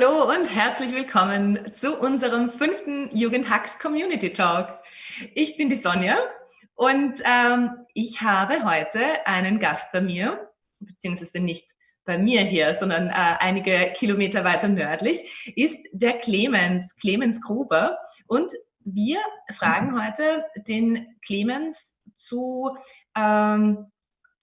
Hallo und herzlich willkommen zu unserem fünften Jugendhackt Community Talk. Ich bin die Sonja und ähm, ich habe heute einen Gast bei mir, beziehungsweise nicht bei mir hier, sondern äh, einige Kilometer weiter nördlich, ist der Clemens, Clemens Gruber. Und wir fragen mhm. heute den Clemens zu, ähm,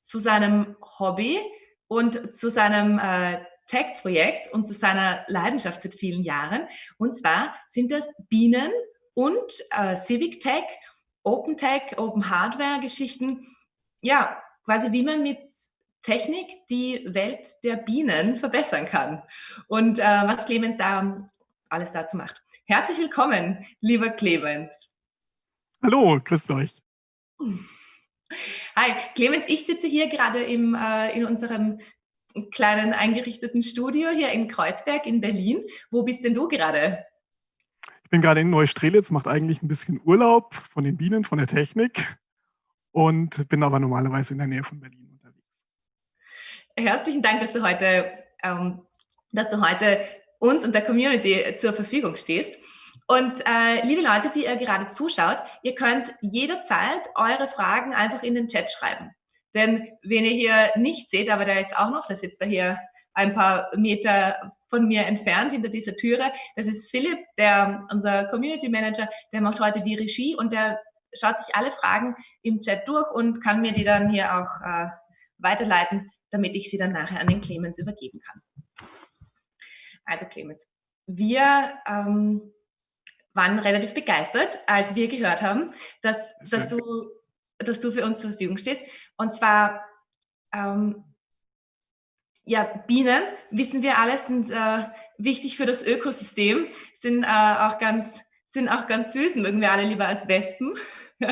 zu seinem Hobby und zu seinem äh, Tech-Projekt und zu seiner Leidenschaft seit vielen Jahren. Und zwar sind das Bienen und äh, Civic Tech, Open Tech, Open Hardware Geschichten. Ja, quasi wie man mit Technik die Welt der Bienen verbessern kann. Und äh, was Clemens da alles dazu macht. Herzlich willkommen, lieber Clemens. Hallo, grüßt euch. Hi, Clemens, ich sitze hier gerade im, äh, in unserem kleinen eingerichteten Studio hier in Kreuzberg in Berlin. Wo bist denn du gerade? Ich bin gerade in Neustrelitz, macht eigentlich ein bisschen Urlaub von den Bienen, von der Technik und bin aber normalerweise in der Nähe von Berlin unterwegs. Herzlichen Dank, dass du heute, ähm, dass du heute uns und der Community zur Verfügung stehst. Und äh, liebe Leute, die ihr gerade zuschaut, ihr könnt jederzeit eure Fragen einfach in den Chat schreiben. Denn wen ihr hier nicht seht, aber der ist auch noch, der sitzt da hier ein paar Meter von mir entfernt hinter dieser Türe. Das ist Philipp, der, unser Community Manager, der macht heute die Regie und der schaut sich alle Fragen im Chat durch und kann mir die dann hier auch äh, weiterleiten, damit ich sie dann nachher an den Clemens übergeben kann. Also Clemens, wir ähm, waren relativ begeistert, als wir gehört haben, dass, dass, du, dass du für uns zur Verfügung stehst. Und zwar, ähm, ja, Bienen, wissen wir alle, sind äh, wichtig für das Ökosystem, sind, äh, auch ganz, sind auch ganz süß, mögen wir alle lieber als Wespen.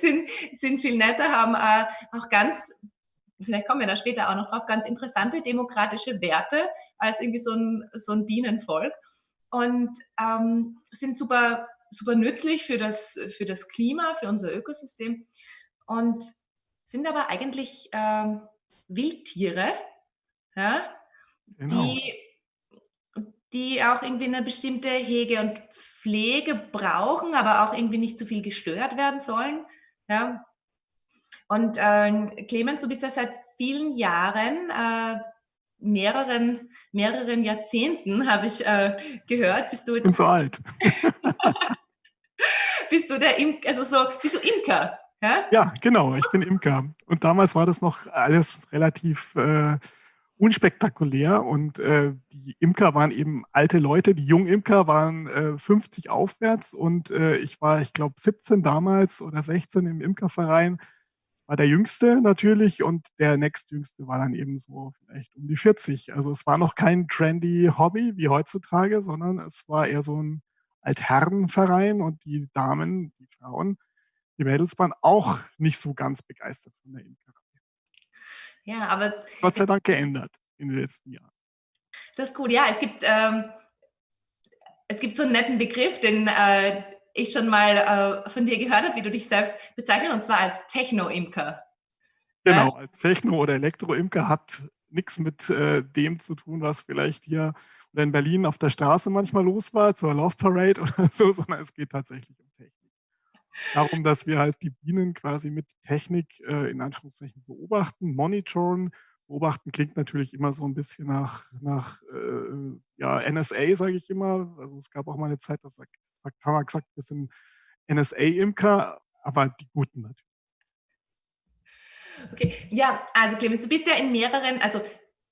sind, sind viel netter, haben äh, auch ganz, vielleicht kommen wir da später auch noch drauf, ganz interessante demokratische Werte als irgendwie so ein, so ein Bienenvolk und ähm, sind super, super nützlich für das, für das Klima, für unser Ökosystem und sind aber eigentlich ähm, Wildtiere, ja, genau. die, die auch irgendwie eine bestimmte Hege und Pflege brauchen, aber auch irgendwie nicht zu viel gestört werden sollen. Ja. Und äh, Clemens, du bist ja seit vielen Jahren, äh, mehreren, mehreren Jahrzehnten, habe ich äh, gehört, bist du... Ich bin so alt. bist du der Imker, also so, bist du Imker? Ja? ja, genau, ich bin Imker. Und damals war das noch alles relativ äh, unspektakulär und äh, die Imker waren eben alte Leute, die jungen Imker waren äh, 50 aufwärts und äh, ich war, ich glaube, 17 damals oder 16 im Imkerverein, war der Jüngste natürlich und der nächstjüngste war dann eben so vielleicht um die 40. Also es war noch kein trendy Hobby wie heutzutage, sondern es war eher so ein Altherrenverein und die Damen, die Frauen, die Mädels waren auch nicht so ganz begeistert von der Imkerei. Ja, aber... Gott sei Dank geändert in den letzten Jahren. Das ist gut. Ja, es gibt, ähm, es gibt so einen netten Begriff, den äh, ich schon mal äh, von dir gehört habe, wie du dich selbst bezeichnest, und zwar als Techno-Imker. Genau, ja? als Techno- oder Elektro-Imker hat nichts mit äh, dem zu tun, was vielleicht hier oder in Berlin auf der Straße manchmal los war, zur Love Parade oder so, sondern es geht tatsächlich um Technik darum, dass wir halt die Bienen quasi mit Technik äh, in Anführungszeichen beobachten, monitoren. Beobachten klingt natürlich immer so ein bisschen nach, nach äh, ja, NSA, sage ich immer. Also es gab auch mal eine Zeit, da sagt, sagt, haben wir gesagt, wir sind NSA-Imker, aber die Guten natürlich. Okay, ja, also Clemens, du bist ja in mehreren, also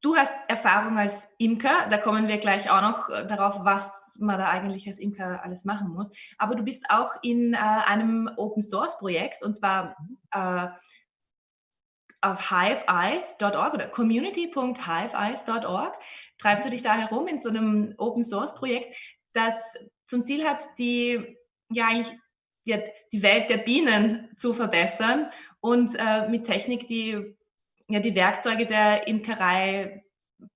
du hast Erfahrung als Imker, da kommen wir gleich auch noch äh, darauf, was man da eigentlich als Imker alles machen muss. Aber du bist auch in äh, einem Open-Source-Projekt und zwar äh, auf hiveeyes.org oder community.hiveeyes.org treibst du dich da herum in so einem Open-Source-Projekt, das zum Ziel hat, die, ja, eigentlich, ja, die Welt der Bienen zu verbessern und äh, mit Technik die, ja, die Werkzeuge der Imkerei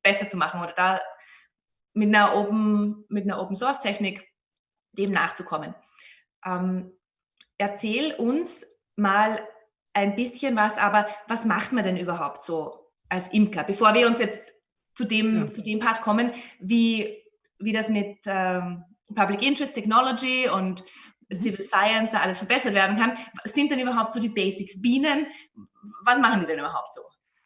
besser zu machen oder da mit einer Open, mit einer Open Source Technik dem nachzukommen. Ähm, erzähl uns mal ein bisschen was, aber was macht man denn überhaupt so als Imker, bevor wir uns jetzt zu dem, ja. zu dem Part kommen, wie, wie das mit ähm, Public Interest Technology und Civil Science da alles verbessert werden kann. Sind denn überhaupt so die Basics Bienen? Was machen die denn überhaupt so?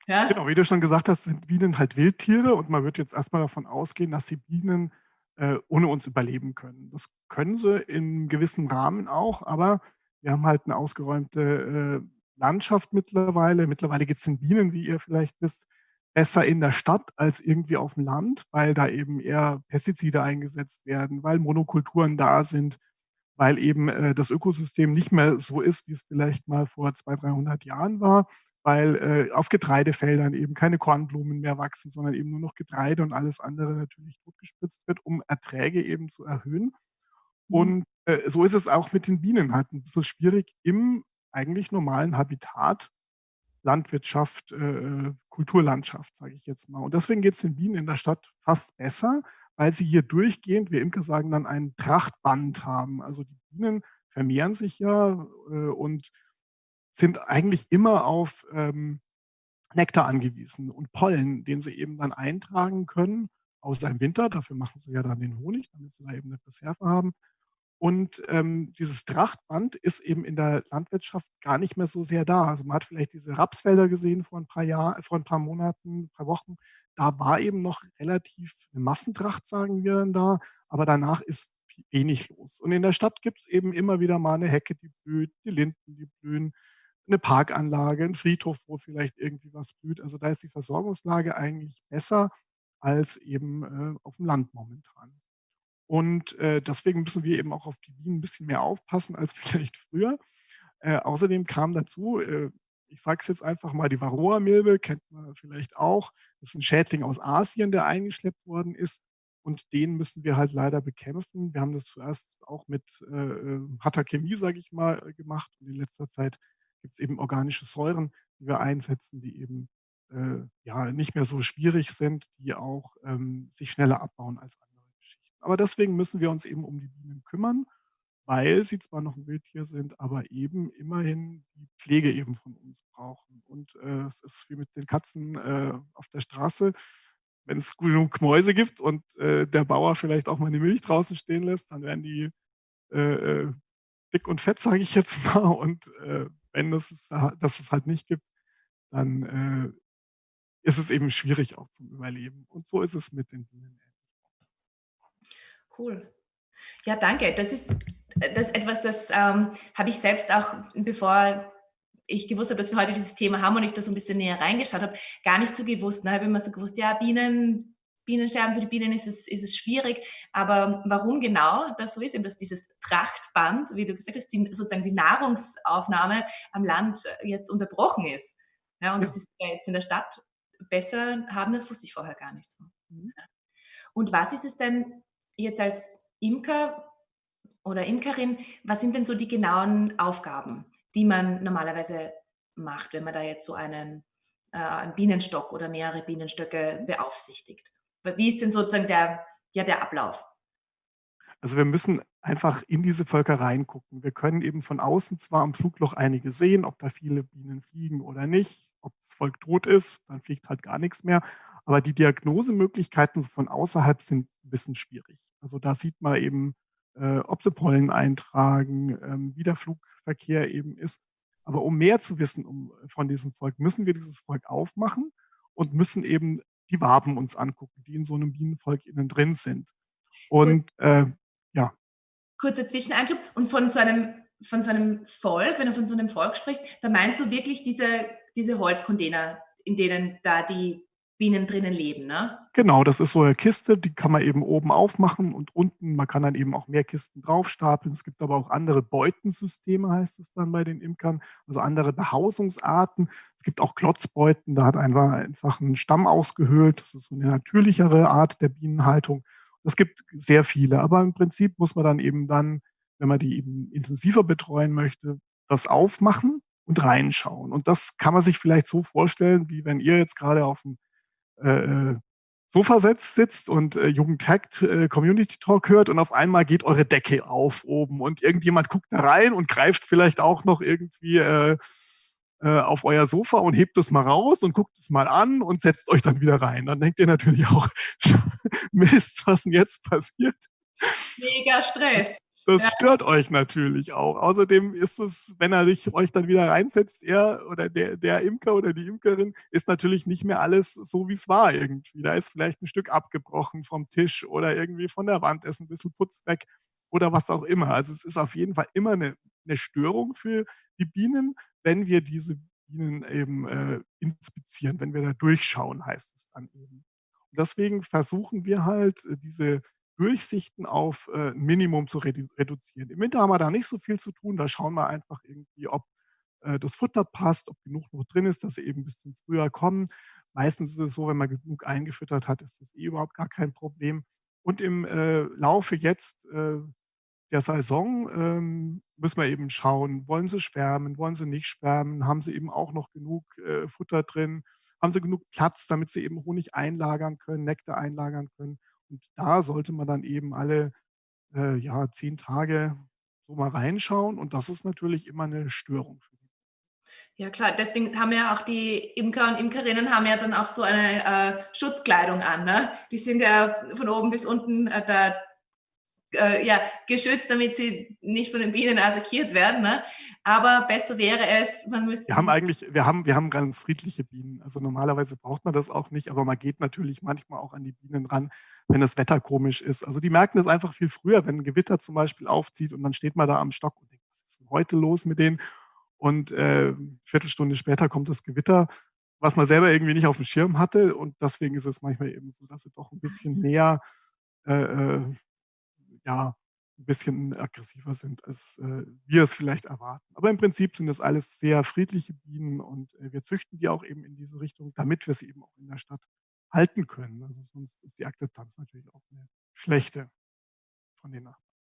Ja? Genau, wie du schon gesagt hast, sind Bienen halt Wildtiere und man wird jetzt erstmal davon ausgehen, dass die Bienen äh, ohne uns überleben können. Das können sie in gewissem Rahmen auch, aber wir haben halt eine ausgeräumte äh, Landschaft mittlerweile. Mittlerweile geht es den Bienen, wie ihr vielleicht wisst, besser in der Stadt als irgendwie auf dem Land, weil da eben eher Pestizide eingesetzt werden, weil Monokulturen da sind, weil eben äh, das Ökosystem nicht mehr so ist, wie es vielleicht mal vor 200, 300 Jahren war, weil äh, auf Getreidefeldern eben keine Kornblumen mehr wachsen, sondern eben nur noch Getreide und alles andere natürlich totgespritzt wird, um Erträge eben zu erhöhen. Mhm. Und äh, so ist es auch mit den Bienen halt ein bisschen schwierig im eigentlich normalen Habitat, Landwirtschaft, äh, Kulturlandschaft, sage ich jetzt mal. Und deswegen geht es den Bienen in der Stadt fast besser, weil sie hier durchgehend, wir Imker sagen dann, ein Trachtband haben. Also die Bienen vermehren sich ja äh, und sind eigentlich immer auf ähm, Nektar angewiesen und Pollen, den sie eben dann eintragen können, außer im Winter. Dafür machen sie ja dann den Honig, damit sie da eben eine Reserve haben. Und ähm, dieses Trachtband ist eben in der Landwirtschaft gar nicht mehr so sehr da. Also man hat vielleicht diese Rapsfelder gesehen vor ein paar Jahren, vor ein paar Monaten, ein paar Wochen. Da war eben noch relativ eine Massentracht, sagen wir dann da, aber danach ist wenig los. Und in der Stadt gibt es eben immer wieder mal eine Hecke, die blüht, die Linden, die blühen, eine Parkanlage, ein Friedhof, wo vielleicht irgendwie was blüht. Also da ist die Versorgungslage eigentlich besser als eben äh, auf dem Land momentan. Und äh, deswegen müssen wir eben auch auf die Bienen ein bisschen mehr aufpassen als vielleicht früher. Äh, außerdem kam dazu, äh, ich sage es jetzt einfach mal, die Varroa-Milbe kennt man vielleicht auch. Das ist ein Schädling aus Asien, der eingeschleppt worden ist. Und den müssen wir halt leider bekämpfen. Wir haben das zuerst auch mit äh, äh harter Chemie, sage ich mal, äh, gemacht. Und in letzter Zeit gibt es eben organische Säuren, die wir einsetzen, die eben äh, ja, nicht mehr so schwierig sind, die auch ähm, sich schneller abbauen als andere. Aber deswegen müssen wir uns eben um die Bienen kümmern, weil sie zwar noch ein Wildtier sind, aber eben immerhin die Pflege eben von uns brauchen. Und äh, es ist wie mit den Katzen äh, auf der Straße. Wenn es genug Mäuse gibt und äh, der Bauer vielleicht auch mal eine Milch draußen stehen lässt, dann werden die äh, äh, dick und fett, sage ich jetzt mal. Und äh, wenn das es, das es halt nicht gibt, dann ist es eben schwierig auch zum Überleben. Und so ist es mit den Bienen. Cool. Ja, danke. Das ist, das ist etwas, das ähm, habe ich selbst auch, bevor ich gewusst habe, dass wir heute dieses Thema haben und ich da so ein bisschen näher reingeschaut habe, gar nicht so gewusst. Ne? Ich habe immer so gewusst, ja, Bienen, Bienensterben für die Bienen ist es, ist es schwierig. Aber warum genau das so ist, eben dass dieses Trachtband, wie du gesagt hast, die, sozusagen die Nahrungsaufnahme am Land jetzt unterbrochen ist. Ja, und das ist jetzt in der Stadt besser haben, das wusste ich vorher gar nicht so. Mhm. Und was ist es denn jetzt als Imker oder Imkerin, was sind denn so die genauen Aufgaben, die man normalerweise macht, wenn man da jetzt so einen, äh, einen Bienenstock oder mehrere Bienenstöcke beaufsichtigt? Wie ist denn sozusagen der, ja, der Ablauf? Also wir müssen einfach in diese Völker reingucken. Wir können eben von außen zwar am Flugloch einige sehen, ob da viele Bienen fliegen oder nicht, ob das Volk tot ist, dann fliegt halt gar nichts mehr. Aber die Diagnosemöglichkeiten von außerhalb sind ein bisschen schwierig. Also da sieht man eben, äh, ob sie Pollen eintragen, ähm, wie der Flugverkehr eben ist. Aber um mehr zu wissen um, von diesem Volk, müssen wir dieses Volk aufmachen und müssen eben die Waben uns angucken, die in so einem Bienenvolk innen drin sind. Und äh, ja. Kurzer Zwischeneinschub. Und von so einem von so einem Volk, wenn du von so einem Volk sprichst, da meinst du wirklich diese, diese Holzcontainer, in denen da die Bienen drinnen leben, ne? Genau, das ist so eine Kiste, die kann man eben oben aufmachen und unten, man kann dann eben auch mehr Kisten draufstapeln. Es gibt aber auch andere Beutensysteme, heißt es dann bei den Imkern, also andere Behausungsarten. Es gibt auch Klotzbeuten, da hat einfach, einfach ein Stamm ausgehöhlt. Das ist so eine natürlichere Art der Bienenhaltung. Es gibt sehr viele, aber im Prinzip muss man dann eben dann, wenn man die eben intensiver betreuen möchte, das aufmachen und reinschauen. Und das kann man sich vielleicht so vorstellen, wie wenn ihr jetzt gerade auf dem äh, äh, Sofa setzt, sitzt und äh, Jugendhackt äh, Community Talk hört und auf einmal geht eure Decke auf oben und irgendjemand guckt da rein und greift vielleicht auch noch irgendwie äh, äh, auf euer Sofa und hebt es mal raus und guckt es mal an und setzt euch dann wieder rein. Dann denkt ihr natürlich auch, Mist, was denn jetzt passiert? Mega Stress. Das stört euch natürlich auch. Außerdem ist es, wenn er dich, euch dann wieder reinsetzt, er oder der, der Imker oder die Imkerin, ist natürlich nicht mehr alles so, wie es war irgendwie. Da ist vielleicht ein Stück abgebrochen vom Tisch oder irgendwie von der Wand ist ein bisschen Putz weg oder was auch immer. Also es ist auf jeden Fall immer eine, eine Störung für die Bienen, wenn wir diese Bienen eben äh, inspizieren, wenn wir da durchschauen, heißt es dann eben. Und deswegen versuchen wir halt, äh, diese Durchsichten auf äh, ein Minimum zu redu reduzieren. Im Winter haben wir da nicht so viel zu tun, da schauen wir einfach irgendwie, ob äh, das Futter passt, ob genug noch drin ist, dass sie eben bis zum Frühjahr kommen. Meistens ist es so, wenn man genug eingefüttert hat, ist das eh überhaupt gar kein Problem. Und im äh, Laufe jetzt äh, der Saison ähm, müssen wir eben schauen, wollen sie schwärmen, wollen sie nicht schwärmen, haben sie eben auch noch genug äh, Futter drin, haben sie genug Platz, damit sie eben Honig einlagern können, Nektar einlagern können. Und da sollte man dann eben alle äh, ja, zehn Tage so mal reinschauen. Und das ist natürlich immer eine Störung. Ja klar, deswegen haben ja auch die Imker und Imkerinnen haben ja dann auch so eine äh, Schutzkleidung an. Ne? Die sind ja von oben bis unten äh, da äh, ja, geschützt, damit sie nicht von den Bienen attackiert werden. Ne? Aber besser wäre es, man müsste. Wir haben eigentlich, wir haben, wir haben ganz friedliche Bienen. Also normalerweise braucht man das auch nicht, aber man geht natürlich manchmal auch an die Bienen ran, wenn das Wetter komisch ist. Also die merken das einfach viel früher, wenn ein Gewitter zum Beispiel aufzieht und dann steht man da am Stock und denkt, was ist denn heute los mit denen? Und äh, Viertelstunde später kommt das Gewitter, was man selber irgendwie nicht auf dem Schirm hatte. Und deswegen ist es manchmal eben so, dass sie doch ein bisschen näher äh, äh ja, ein bisschen aggressiver sind, als äh, wir es vielleicht erwarten. Aber im Prinzip sind das alles sehr friedliche Bienen und äh, wir züchten die auch eben in diese Richtung, damit wir sie eben auch in der Stadt halten können. Also sonst ist die Akzeptanz natürlich auch eine schlechte von den Nachbarn.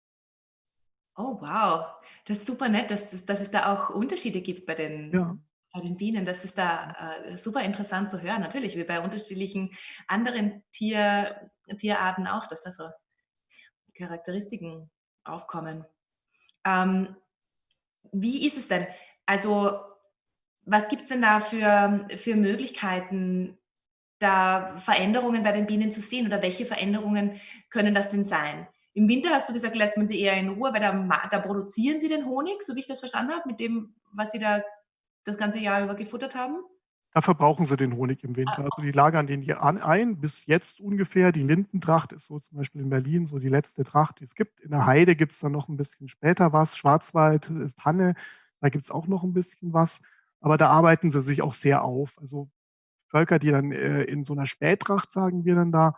Oh, wow. Das ist super nett, dass es, dass es da auch Unterschiede gibt bei den, ja. bei den Bienen. Das ist da äh, super interessant zu hören. Natürlich, wie bei unterschiedlichen anderen Tier, Tierarten auch, dass da so Charakteristiken aufkommen. Ähm, wie ist es denn? Also, was gibt es denn da für, für Möglichkeiten, da Veränderungen bei den Bienen zu sehen oder welche Veränderungen können das denn sein? Im Winter hast du gesagt, lässt man sie eher in Ruhe, weil da, da produzieren sie den Honig, so wie ich das verstanden habe, mit dem, was sie da das ganze Jahr über gefuttert haben. Da verbrauchen sie den Honig im Winter. Ah. Also die lagern den hier ein, bis jetzt ungefähr. Die Lindentracht ist so zum Beispiel in Berlin so die letzte Tracht, die es gibt. In der Heide gibt es dann noch ein bisschen später was. Schwarzwald ist Hanne, da gibt es auch noch ein bisschen was. Aber da arbeiten sie sich auch sehr auf. Also Völker, die dann äh, in so einer Spättracht, sagen wir dann da,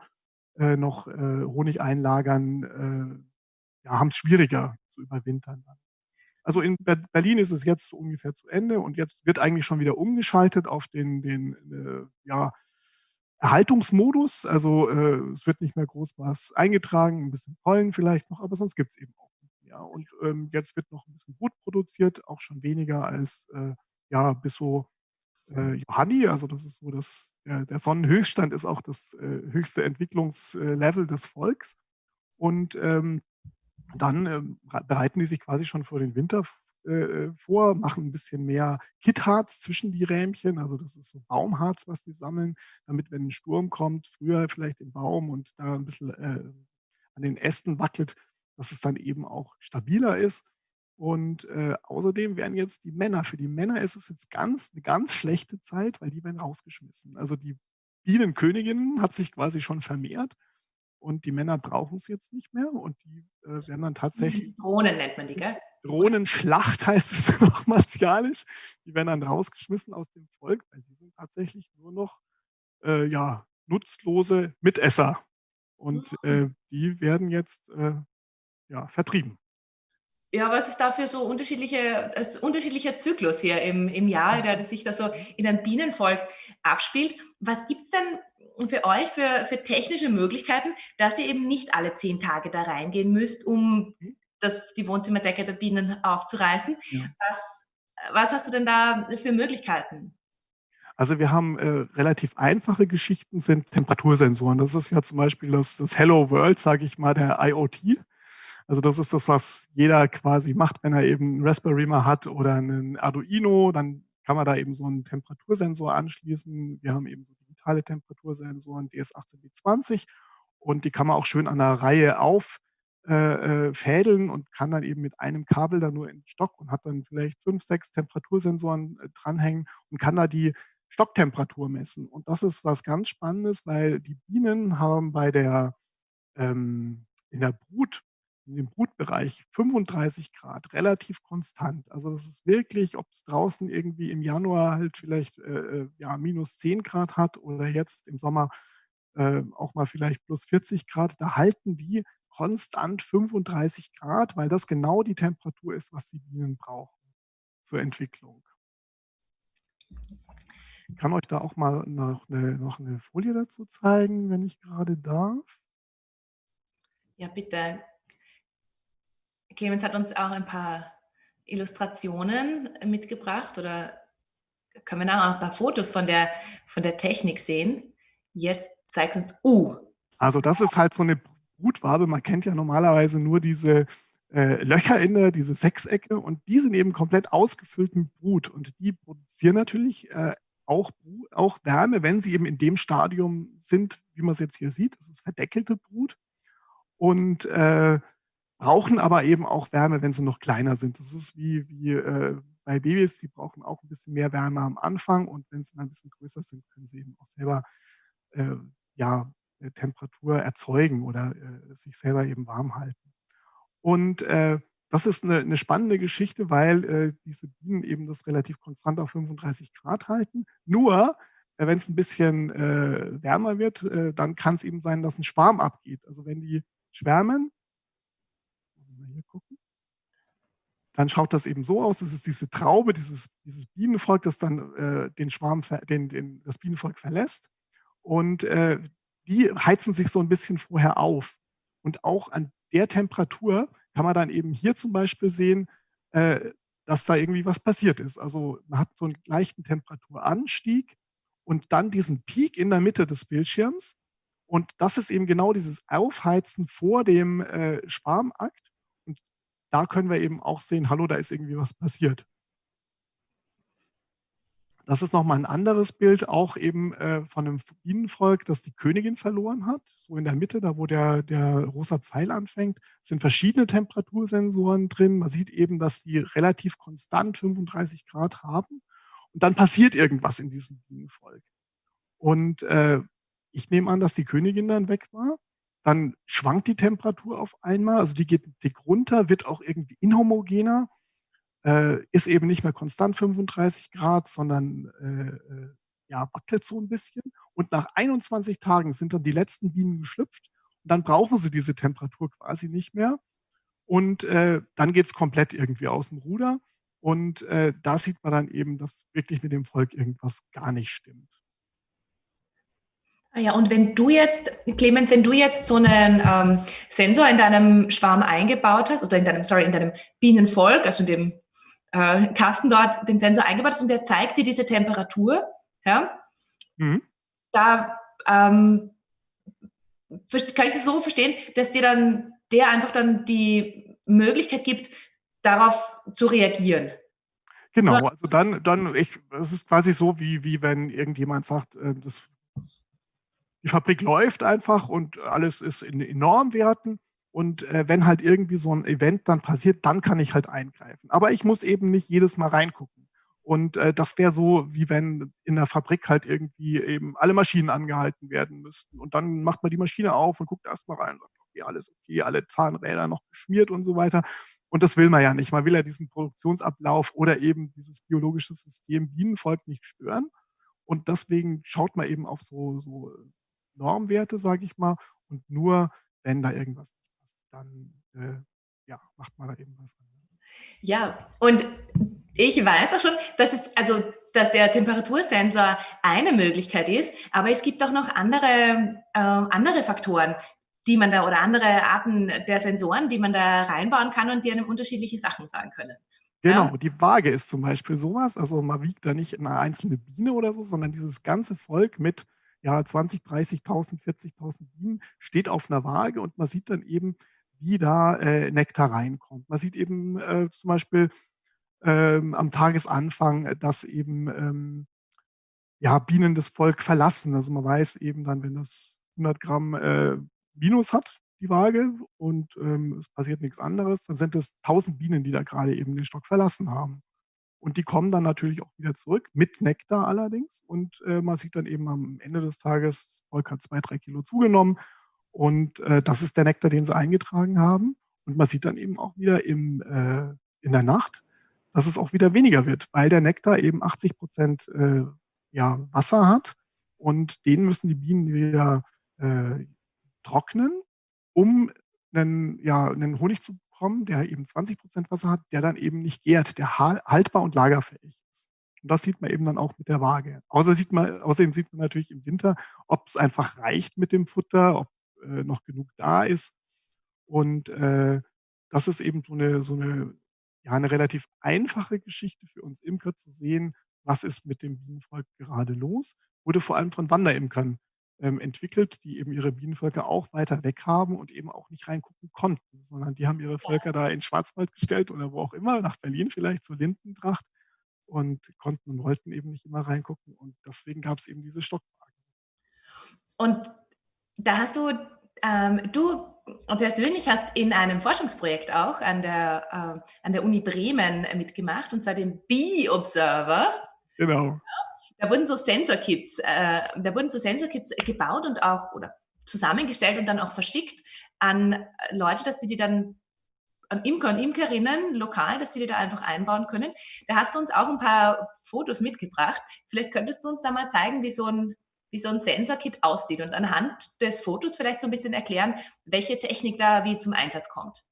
äh, noch äh, Honig einlagern, äh, ja, haben es schwieriger zu überwintern. Dann. Also in Berlin ist es jetzt ungefähr zu Ende und jetzt wird eigentlich schon wieder umgeschaltet auf den, den äh, ja, Erhaltungsmodus. Also äh, es wird nicht mehr groß was eingetragen, ein bisschen Pollen vielleicht noch, aber sonst gibt es eben auch nicht mehr. Und ähm, jetzt wird noch ein bisschen Brut produziert, auch schon weniger als äh, ja, bis so äh, Johanni, also das ist so das, der, der Sonnenhöchststand ist auch das äh, höchste Entwicklungslevel des Volks. Und ähm, dann ähm, bereiten die sich quasi schon vor den Winter äh, äh, vor, machen ein bisschen mehr Kittharz zwischen die Rähmchen, also das ist so Baumharz, was die sammeln, damit, wenn ein Sturm kommt, früher vielleicht im Baum und da ein bisschen äh, an den Ästen wackelt, dass es dann eben auch stabiler ist. Und äh, außerdem werden jetzt die Männer, für die Männer ist es jetzt ganz, eine ganz schlechte Zeit, weil die werden rausgeschmissen. Also die Bienenkönigin hat sich quasi schon vermehrt und die Männer brauchen es jetzt nicht mehr und die äh, werden dann tatsächlich. Drohnen nennt man die, gell? Drohnenschlacht heißt es noch martialisch. Die werden dann rausgeschmissen aus dem Volk, weil die sind tatsächlich nur noch äh, ja, nutzlose Mitesser. Und äh, die werden jetzt äh, ja, vertrieben. Ja, was ist da für so unterschiedliche, unterschiedlicher Zyklus hier im, im Jahr, der sich da so in einem Bienenvolk abspielt? Was gibt es denn für euch für, für technische Möglichkeiten, dass ihr eben nicht alle zehn Tage da reingehen müsst, um das, die Wohnzimmerdecke der Bienen aufzureißen. Ja. Was, was hast du denn da für Möglichkeiten? Also wir haben äh, relativ einfache Geschichten, sind Temperatursensoren. Das ist ja zum Beispiel das, das Hello World, sage ich mal, der IoT. Also das ist das, was jeder quasi macht, wenn er eben einen Raspberry mal hat oder einen Arduino, dann kann man da eben so einen Temperatursensor anschließen. Wir haben eben so digitale Temperatursensoren, DS18B20 und die kann man auch schön an der Reihe auf äh, äh, und kann dann eben mit einem Kabel da nur in den Stock und hat dann vielleicht fünf, sechs Temperatursensoren äh, dranhängen und kann da die Stocktemperatur messen. Und das ist was ganz Spannendes, weil die Bienen haben bei der ähm, in der Brut, in dem Brutbereich 35 Grad, relativ konstant. Also das ist wirklich, ob es draußen irgendwie im Januar halt vielleicht äh, äh ja, minus 10 Grad hat oder jetzt im Sommer äh, auch mal vielleicht plus 40 Grad, da halten die konstant 35 Grad, weil das genau die Temperatur ist, was die Bienen brauchen zur Entwicklung. Ich kann euch da auch mal noch eine, noch eine Folie dazu zeigen, wenn ich gerade darf. Ja, bitte. Clemens hat uns auch ein paar Illustrationen mitgebracht oder können wir nachher auch ein paar Fotos von der, von der Technik sehen. Jetzt zeigt uns U. Also das ist halt so eine Brutwabe. Man kennt ja normalerweise nur diese äh, Löcher in der, diese Sechsecke und die sind eben komplett ausgefüllt mit Brut und die produzieren natürlich äh, auch, auch Wärme, wenn sie eben in dem Stadium sind, wie man es jetzt hier sieht. Das ist verdeckelte Brut und äh, brauchen aber eben auch Wärme, wenn sie noch kleiner sind. Das ist wie, wie äh, bei Babys, die brauchen auch ein bisschen mehr Wärme am Anfang und wenn sie dann ein bisschen größer sind, können sie eben auch selber äh, ja, äh, Temperatur erzeugen oder äh, sich selber eben warm halten. Und äh, das ist eine, eine, spannende Geschichte, weil äh, diese Bienen eben das relativ konstant auf 35 Grad halten. Nur, wenn es ein bisschen wärmer wird, dann kann es eben sein, dass ein Schwarm abgeht. Also wenn die schwärmen, hier gucken, dann schaut das eben so aus, das ist diese Traube, dieses, dieses Bienenvolk, das dann den Schwarm, den, den, das Bienenvolk verlässt. Und die heizen sich so ein bisschen vorher auf. Und auch an der Temperatur kann man dann eben hier zum Beispiel sehen, äh, dass da irgendwie was passiert ist. Also man hat so einen leichten Temperaturanstieg und dann diesen Peak in der Mitte des Bildschirms. Und das ist eben genau dieses Aufheizen vor dem äh, Schwarmakt. Da können wir eben auch sehen, hallo, da ist irgendwie was passiert. Das ist nochmal ein anderes Bild, auch eben äh, von einem Bienenvolk, das die Königin verloren hat. So in der Mitte, da wo der, der rosa Pfeil anfängt, sind verschiedene Temperatursensoren drin. Man sieht eben, dass die relativ konstant 35 Grad haben. Und dann passiert irgendwas in diesem Bienenvolk. Und äh, ich nehme an, dass die Königin dann weg war. Dann schwankt die Temperatur auf einmal, also die geht dick runter, wird auch irgendwie inhomogener äh, ist eben nicht mehr konstant 35 Grad, sondern äh, äh, ja, wackelt so ein bisschen. Und nach 21 Tagen sind dann die letzten Bienen geschlüpft und dann brauchen sie diese Temperatur quasi nicht mehr. Und äh, dann geht es komplett irgendwie aus dem Ruder. Und äh, da sieht man dann eben, dass wirklich mit dem Volk irgendwas gar nicht stimmt. Ah ja, und wenn du jetzt, Clemens, wenn du jetzt so einen ähm, Sensor in deinem Schwarm eingebaut hast, oder in deinem, sorry, in deinem Bienenvolk, also in dem äh, Kasten dort den Sensor eingebaut ist und der zeigt dir diese Temperatur. Ja? Mhm. Da ähm, kann ich das so verstehen, dass dir dann der einfach dann die Möglichkeit gibt, darauf zu reagieren. Genau, also dann, dann ich, es ist quasi so, wie, wie wenn irgendjemand sagt, äh, das, die Fabrik läuft einfach und alles ist in, in Normwerten und äh, wenn halt irgendwie so ein Event dann passiert, dann kann ich halt eingreifen. Aber ich muss eben nicht jedes Mal reingucken. Und äh, das wäre so, wie wenn in der Fabrik halt irgendwie eben alle Maschinen angehalten werden müssten. Und dann macht man die Maschine auf und guckt erstmal rein und sagt, okay, alles okay, alle Zahnräder noch geschmiert und so weiter. Und das will man ja nicht. Man will ja diesen Produktionsablauf oder eben dieses biologische System Bienenvolk nicht stören. Und deswegen schaut man eben auf so, so Normwerte, sage ich mal, und nur, wenn da irgendwas dann äh, ja, macht man da eben was anderes. Ja, und ich weiß auch schon, dass es, also, dass der Temperatursensor eine Möglichkeit ist, aber es gibt auch noch andere, äh, andere Faktoren, die man da oder andere Arten der Sensoren, die man da reinbauen kann und die einem unterschiedliche Sachen sagen können. Genau, die Waage ist zum Beispiel sowas. Also man wiegt da nicht eine einzelne Biene oder so, sondern dieses ganze Volk mit ja, 20, 30.000, 40.000 Bienen steht auf einer Waage und man sieht dann eben, wie da äh, Nektar reinkommt. Man sieht eben äh, zum Beispiel, ähm, am Tagesanfang, dass eben ähm, ja, Bienen das Volk verlassen. Also man weiß eben dann, wenn das 100 Gramm äh, Minus hat, die Waage, und ähm, es passiert nichts anderes, dann sind es 1000 Bienen, die da gerade eben den Stock verlassen haben. Und die kommen dann natürlich auch wieder zurück, mit Nektar allerdings. Und äh, man sieht dann eben am Ende des Tages, Volk hat zwei, drei Kilo zugenommen. Und äh, das ist der Nektar, den sie eingetragen haben. Und man sieht dann eben auch wieder im, äh, in der Nacht, dass es auch wieder weniger wird, weil der Nektar eben 80 Prozent äh, ja, Wasser hat. Und den müssen die Bienen wieder äh, trocknen, um einen, ja, einen Honig zu bekommen, der eben 20 Prozent Wasser hat, der dann eben nicht gärt, der haltbar und lagerfähig ist. Und das sieht man eben dann auch mit der Waage. Außer sieht man, außerdem sieht man natürlich im Winter, ob es einfach reicht mit dem Futter, ob äh, noch genug da ist. Und äh, das ist eben so eine, so eine, ja, eine relativ einfache Geschichte für uns Imker zu sehen, was ist mit dem Bienenvolk gerade los. Wurde vor allem von Wanderimkern entwickelt, die eben ihre Bienenvölker auch weiter weg haben und eben auch nicht reingucken konnten, sondern die haben ihre Völker da in Schwarzwald gestellt oder wo auch immer, nach Berlin vielleicht zur Lindentracht und konnten und wollten eben nicht immer reingucken. Und deswegen gab es eben diese Stockwagen. Und da hast du, ähm, du persönlich hast in einem Forschungsprojekt auch an der, äh, an der Uni Bremen mitgemacht, und zwar dem Bee Observer. Genau. Da wurden so Sensor-Kits, äh, da wurden so Sensor-Kits gebaut und auch oder zusammengestellt und dann auch verschickt an Leute, dass die die dann an Imker und Imkerinnen lokal, dass die die da einfach einbauen können. Da hast du uns auch ein paar Fotos mitgebracht. Vielleicht könntest du uns da mal zeigen, wie so ein, wie so ein Sensor-Kit aussieht und anhand des Fotos vielleicht so ein bisschen erklären, welche Technik da wie zum Einsatz kommt.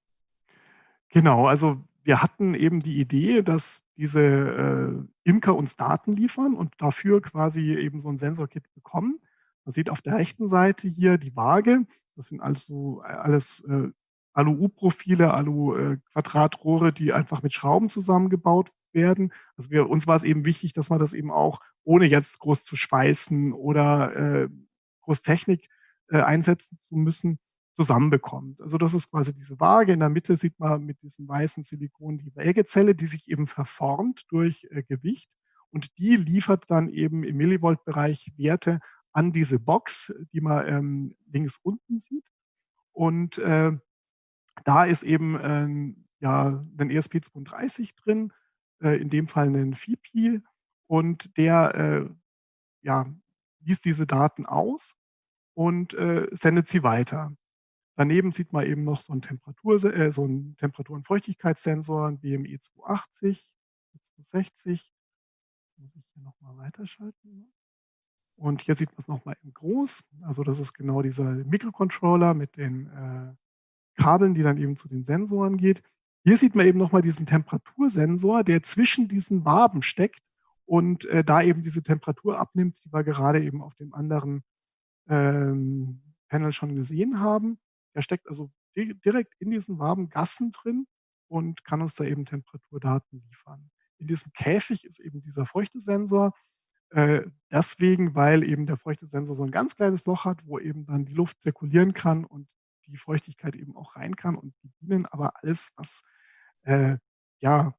Genau, also wir hatten eben die Idee, dass diese äh, Imker uns Daten liefern und dafür quasi eben so ein Sensorkit bekommen. Man sieht auf der rechten Seite hier die Waage. Das sind also alles äh, Alu-U-Profile, Alu-Quadratrohre, äh, die einfach mit Schrauben zusammengebaut werden. Also wir, uns war es eben wichtig, dass man das eben auch, ohne jetzt groß zu schweißen oder äh, groß Technik äh, einsetzen zu müssen, zusammenbekommt. Also das ist quasi diese Waage. In der Mitte sieht man mit diesem weißen Silikon die Wägezelle, die sich eben verformt durch äh, Gewicht. Und die liefert dann eben im Millivolt-Bereich Werte an diese Box, die man ähm, links unten sieht. Und äh, da ist eben äh, ja, ein ESP32 drin, äh, in dem Fall ein FIPI. Und der äh, ja, liest diese Daten aus und äh, sendet sie weiter. Daneben sieht man eben noch so einen, Temperatur, äh, so einen Temperatur- und Feuchtigkeitssensor, ein BME 280, 260. Jetzt muss ich hier nochmal weiterschalten. Und hier sieht man es nochmal in groß. Also das ist genau dieser Mikrocontroller mit den äh, Kabeln, die dann eben zu den Sensoren geht. Hier sieht man eben nochmal diesen Temperatursensor, der zwischen diesen Waben steckt und äh, da eben diese Temperatur abnimmt, die wir gerade eben auf dem anderen ähm, Panel schon gesehen haben. Er steckt also direkt in diesen warmen Gassen drin und kann uns da eben Temperaturdaten liefern. In diesem Käfig ist eben dieser Feuchtesensor. Äh, deswegen, weil eben der Feuchtesensor so ein ganz kleines Loch hat, wo eben dann die Luft zirkulieren kann und die Feuchtigkeit eben auch rein kann und die Bienen aber alles, was äh, ja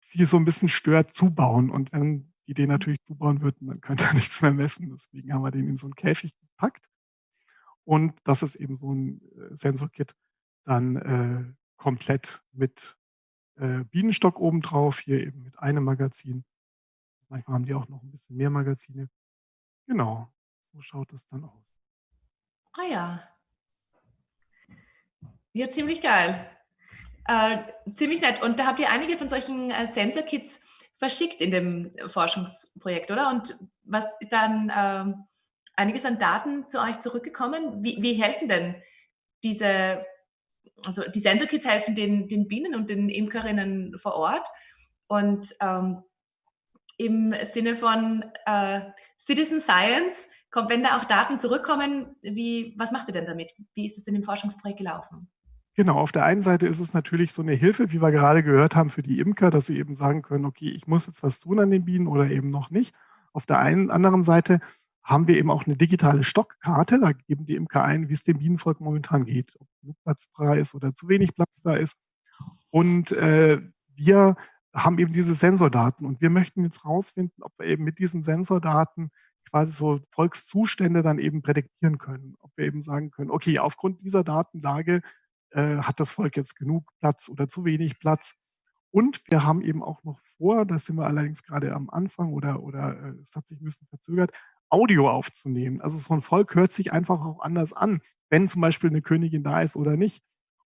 sie so ein bisschen stört, zubauen. Und wenn die den natürlich zubauen würden, dann könnte er nichts mehr messen. Deswegen haben wir den in so einen Käfig gepackt. Und das ist eben so ein äh, Sensorkit dann äh, komplett mit äh, Bienenstock obendrauf, hier eben mit einem Magazin. Manchmal haben die auch noch ein bisschen mehr Magazine. Genau, so schaut es dann aus. Ah ja. Ja, ziemlich geil. Äh, ziemlich nett. Und da habt ihr einige von solchen äh, Sensorkits verschickt in dem Forschungsprojekt, oder? Und was ist dann ähm, einiges an Daten zu euch zurückgekommen. Wie, wie helfen denn diese, also die Sensorkits helfen den, den Bienen und den Imkerinnen vor Ort und ähm, im Sinne von äh, Citizen Science, kommt, wenn da auch Daten zurückkommen, wie, was macht ihr denn damit? Wie ist es in dem Forschungsprojekt gelaufen? Genau, auf der einen Seite ist es natürlich so eine Hilfe, wie wir gerade gehört haben, für die Imker, dass sie eben sagen können, okay, ich muss jetzt was tun an den Bienen oder eben noch nicht. Auf der einen anderen Seite haben wir eben auch eine digitale Stockkarte. Da geben die Imker ein, wie es dem Bienenvolk momentan geht, ob genug Platz da ist oder zu wenig Platz da ist. Und äh, wir haben eben diese Sensordaten. Und wir möchten jetzt rausfinden, ob wir eben mit diesen Sensordaten quasi so Volkszustände dann eben prädiktieren können. Ob wir eben sagen können, okay, aufgrund dieser Datenlage äh, hat das Volk jetzt genug Platz oder zu wenig Platz. Und wir haben eben auch noch vor, da sind wir allerdings gerade am Anfang oder, oder äh, es hat sich ein bisschen verzögert, Audio aufzunehmen. Also so ein Volk hört sich einfach auch anders an, wenn zum Beispiel eine Königin da ist oder nicht.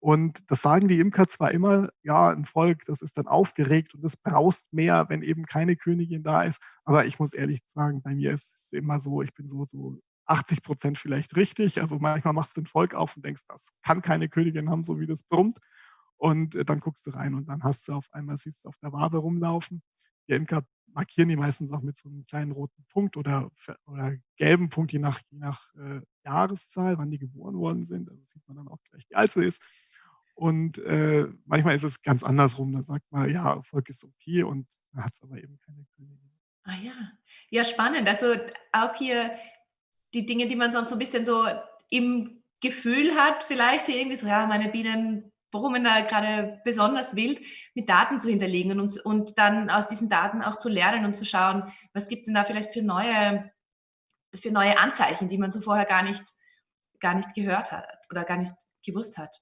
Und das sagen die Imker zwar immer, ja, ein Volk, das ist dann aufgeregt und es braust mehr, wenn eben keine Königin da ist. Aber ich muss ehrlich sagen, bei mir ist es immer so, ich bin so, so 80 Prozent vielleicht richtig. Also manchmal machst du ein Volk auf und denkst, das kann keine Königin haben, so wie das brummt. Und äh, dann guckst du rein und dann hast du auf einmal, siehst du auf der Wabe rumlaufen. Die Imker markieren die meistens auch mit so einem kleinen roten Punkt oder, oder gelben Punkt, je nach, je nach äh, Jahreszahl, wann die geboren worden sind. Also sieht man dann auch gleich, wie alt sie ist. Und äh, manchmal ist es ganz andersrum. Da sagt man, ja, Erfolg ist okay und dann hat es aber eben keine Königin. Ah ja. Ja, spannend. Also auch hier die Dinge, die man sonst so ein bisschen so im Gefühl hat, vielleicht irgendwie so, ja, meine Bienen da gerade besonders wild, mit Daten zu hinterlegen und, und dann aus diesen Daten auch zu lernen und zu schauen, was gibt es denn da vielleicht für neue, für neue Anzeichen, die man so vorher gar nicht, gar nicht gehört hat oder gar nicht gewusst hat.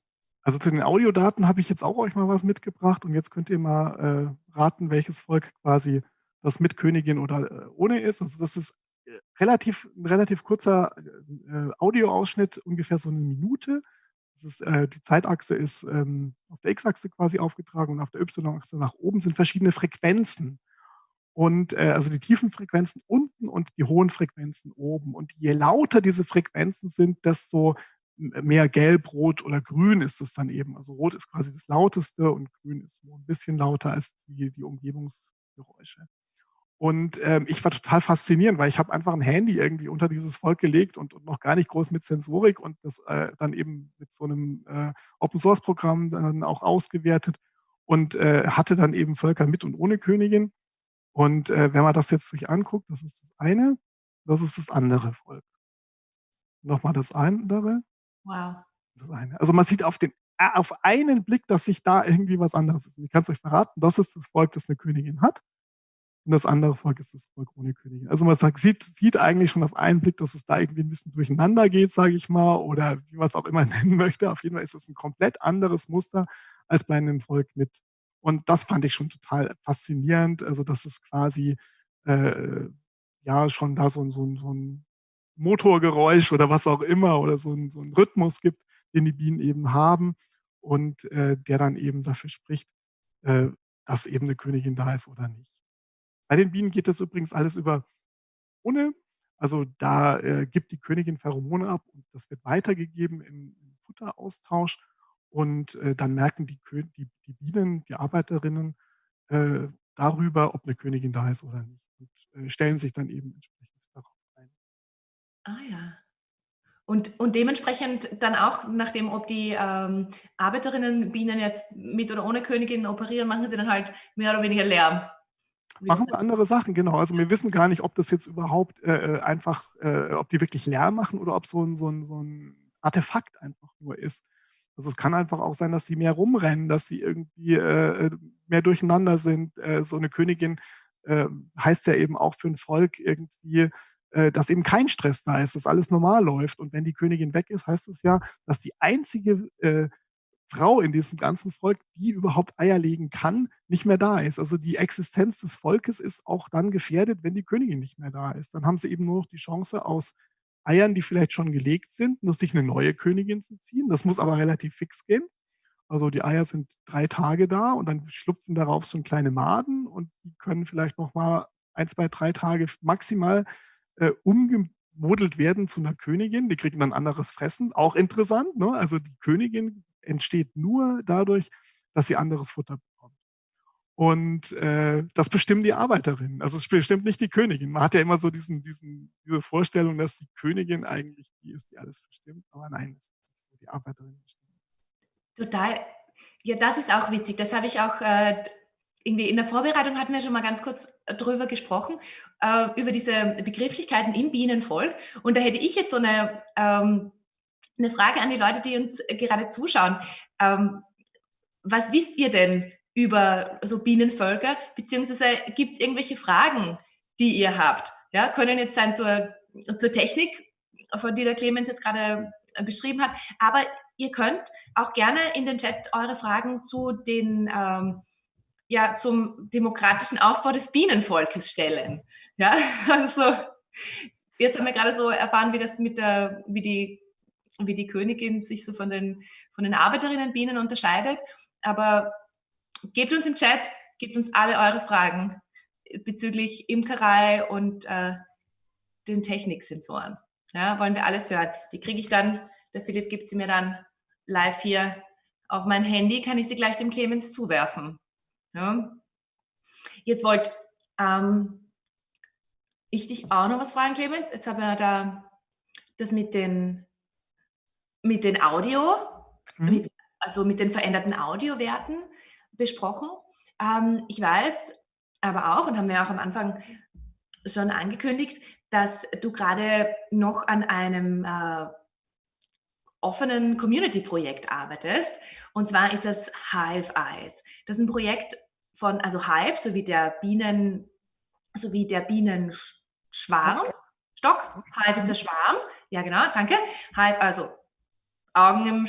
Also zu den Audiodaten habe ich jetzt auch euch mal was mitgebracht und jetzt könnt ihr mal äh, raten, welches Volk quasi das mit Königin oder äh, ohne ist. Also das ist äh, relativ, ein relativ kurzer äh, Audioausschnitt, ungefähr so eine Minute. Ist, äh, die Zeitachse ist ähm, auf der X-Achse quasi aufgetragen und auf der Y-Achse nach oben sind verschiedene Frequenzen. Und äh, also die tiefen Frequenzen unten und die hohen Frequenzen oben. Und je lauter diese Frequenzen sind, desto mehr gelb, rot oder grün ist es dann eben. Also rot ist quasi das lauteste und grün ist nur ein bisschen lauter als die, die Umgebungsgeräusche. Und ähm, ich war total faszinierend, weil ich habe einfach ein Handy irgendwie unter dieses Volk gelegt und, und noch gar nicht groß mit Sensorik und das äh, dann eben mit so einem äh, Open-Source-Programm dann auch ausgewertet und äh, hatte dann eben Völker mit und ohne Königin. Und äh, wenn man das jetzt sich anguckt, das ist das eine, das ist das andere Volk. Nochmal das andere. Wow. Das eine. Also man sieht auf, den, äh, auf einen Blick, dass sich da irgendwie was anderes ist. Und ich kann es euch verraten, das ist das Volk, das eine Königin hat. Und das andere Volk ist das Volk ohne Königin. Also man sagt, sieht, sieht eigentlich schon auf einen Blick, dass es da irgendwie ein bisschen durcheinander geht, sage ich mal, oder wie man es auch immer nennen möchte. Auf jeden Fall ist es ein komplett anderes Muster als bei einem Volk mit. Und das fand ich schon total faszinierend. Also dass es quasi äh, ja schon da so, so, so ein Motorgeräusch oder was auch immer oder so ein, so ein Rhythmus gibt, den die Bienen eben haben und äh, der dann eben dafür spricht, äh, dass eben eine Königin da ist oder nicht. Bei den Bienen geht das übrigens alles über ohne. Also da äh, gibt die Königin Pheromone ab und das wird weitergegeben im, im Futteraustausch. Und äh, dann merken die, die, die, Bienen, die Arbeiterinnen äh, darüber, ob eine Königin da ist oder nicht. Und äh, stellen sich dann eben entsprechend Ah ja. Und, und dementsprechend dann auch, nachdem, ob die ähm, Arbeiterinnenbienen jetzt mit oder ohne Königin operieren, machen sie dann halt mehr oder weniger Lärm. Machen wir andere Sachen, genau. Also wir wissen gar nicht, ob das jetzt überhaupt äh, äh, einfach, äh, ob die wirklich Lärm machen oder ob so ein, so, ein, so ein Artefakt einfach nur ist. Also es kann einfach auch sein, dass sie mehr rumrennen, dass sie irgendwie äh, äh mehr durcheinander sind. Äh, so eine Königin heißt ja eben auch für ein Volk irgendwie dass eben kein Stress da ist, dass alles normal läuft. Und wenn die Königin weg ist, heißt es ja, dass die einzige Frau in diesem ganzen Volk, die überhaupt Eier legen kann, nicht mehr da ist. Also die Existenz des Volkes ist auch dann gefährdet, wenn die Königin nicht mehr da ist. Dann haben sie eben nur noch die Chance aus Eiern, die vielleicht schon gelegt sind, nur sich eine neue Königin zu ziehen. Das muss aber relativ fix gehen. Also die Eier sind drei Tage da und dann schlupfen darauf so kleine Maden und die können vielleicht noch mal ein, zwei, drei Tage maximal äh, umgemodelt werden zu einer Königin. Die kriegen dann anderes Fressen. Auch interessant. Ne? Also die Königin entsteht nur dadurch, dass sie anderes Futter bekommt. Und äh, das bestimmen die Arbeiterinnen. Also es bestimmt nicht die Königin. Man hat ja immer so diesen, diesen, diese Vorstellung, dass die Königin eigentlich die ist, die alles bestimmt. Aber nein, das ist nicht so. Die Arbeiterinnen bestimmen. Total. Ja, das ist auch witzig. Das habe ich auch äh, irgendwie in der Vorbereitung hatten wir schon mal ganz kurz drüber gesprochen, äh, über diese Begrifflichkeiten im Bienenvolk. Und da hätte ich jetzt so eine, ähm, eine Frage an die Leute, die uns gerade zuschauen. Ähm, was wisst ihr denn über so Bienenvölker, beziehungsweise gibt es irgendwelche Fragen, die ihr habt? Ja, können jetzt sein zur, zur Technik, von die der Clemens jetzt gerade beschrieben hat, aber ihr könnt auch gerne in den Chat eure Fragen zu den ähm, ja, zum demokratischen Aufbau des Bienenvolkes stellen. Ja, also jetzt haben wir gerade so erfahren, wie das mit der, wie die, wie die Königin sich so von den, von den Arbeiterinnenbienen unterscheidet. Aber gebt uns im Chat, gebt uns alle eure Fragen bezüglich Imkerei und äh, den Techniksensoren. Ja, wollen wir alles hören. Die kriege ich dann, der Philipp gibt sie mir dann live hier auf mein Handy, kann ich sie gleich dem Clemens zuwerfen. Ja. Jetzt wollte ähm, ich dich auch noch was fragen, Clemens. Jetzt haben wir da das mit den, mit den Audio, mhm. mit, also mit den veränderten Audiowerten besprochen. Ähm, ich weiß aber auch, und haben wir auch am Anfang schon angekündigt, dass du gerade noch an einem äh, offenen Community-Projekt arbeitest. Und zwar ist das Hive Eyes. Das ist ein Projekt von, also Hive, sowie der Bienen, sowie der Bienenschwarm. Stock. Hive ist der Schwarm. Ja, genau, danke. Hive, also Augen im,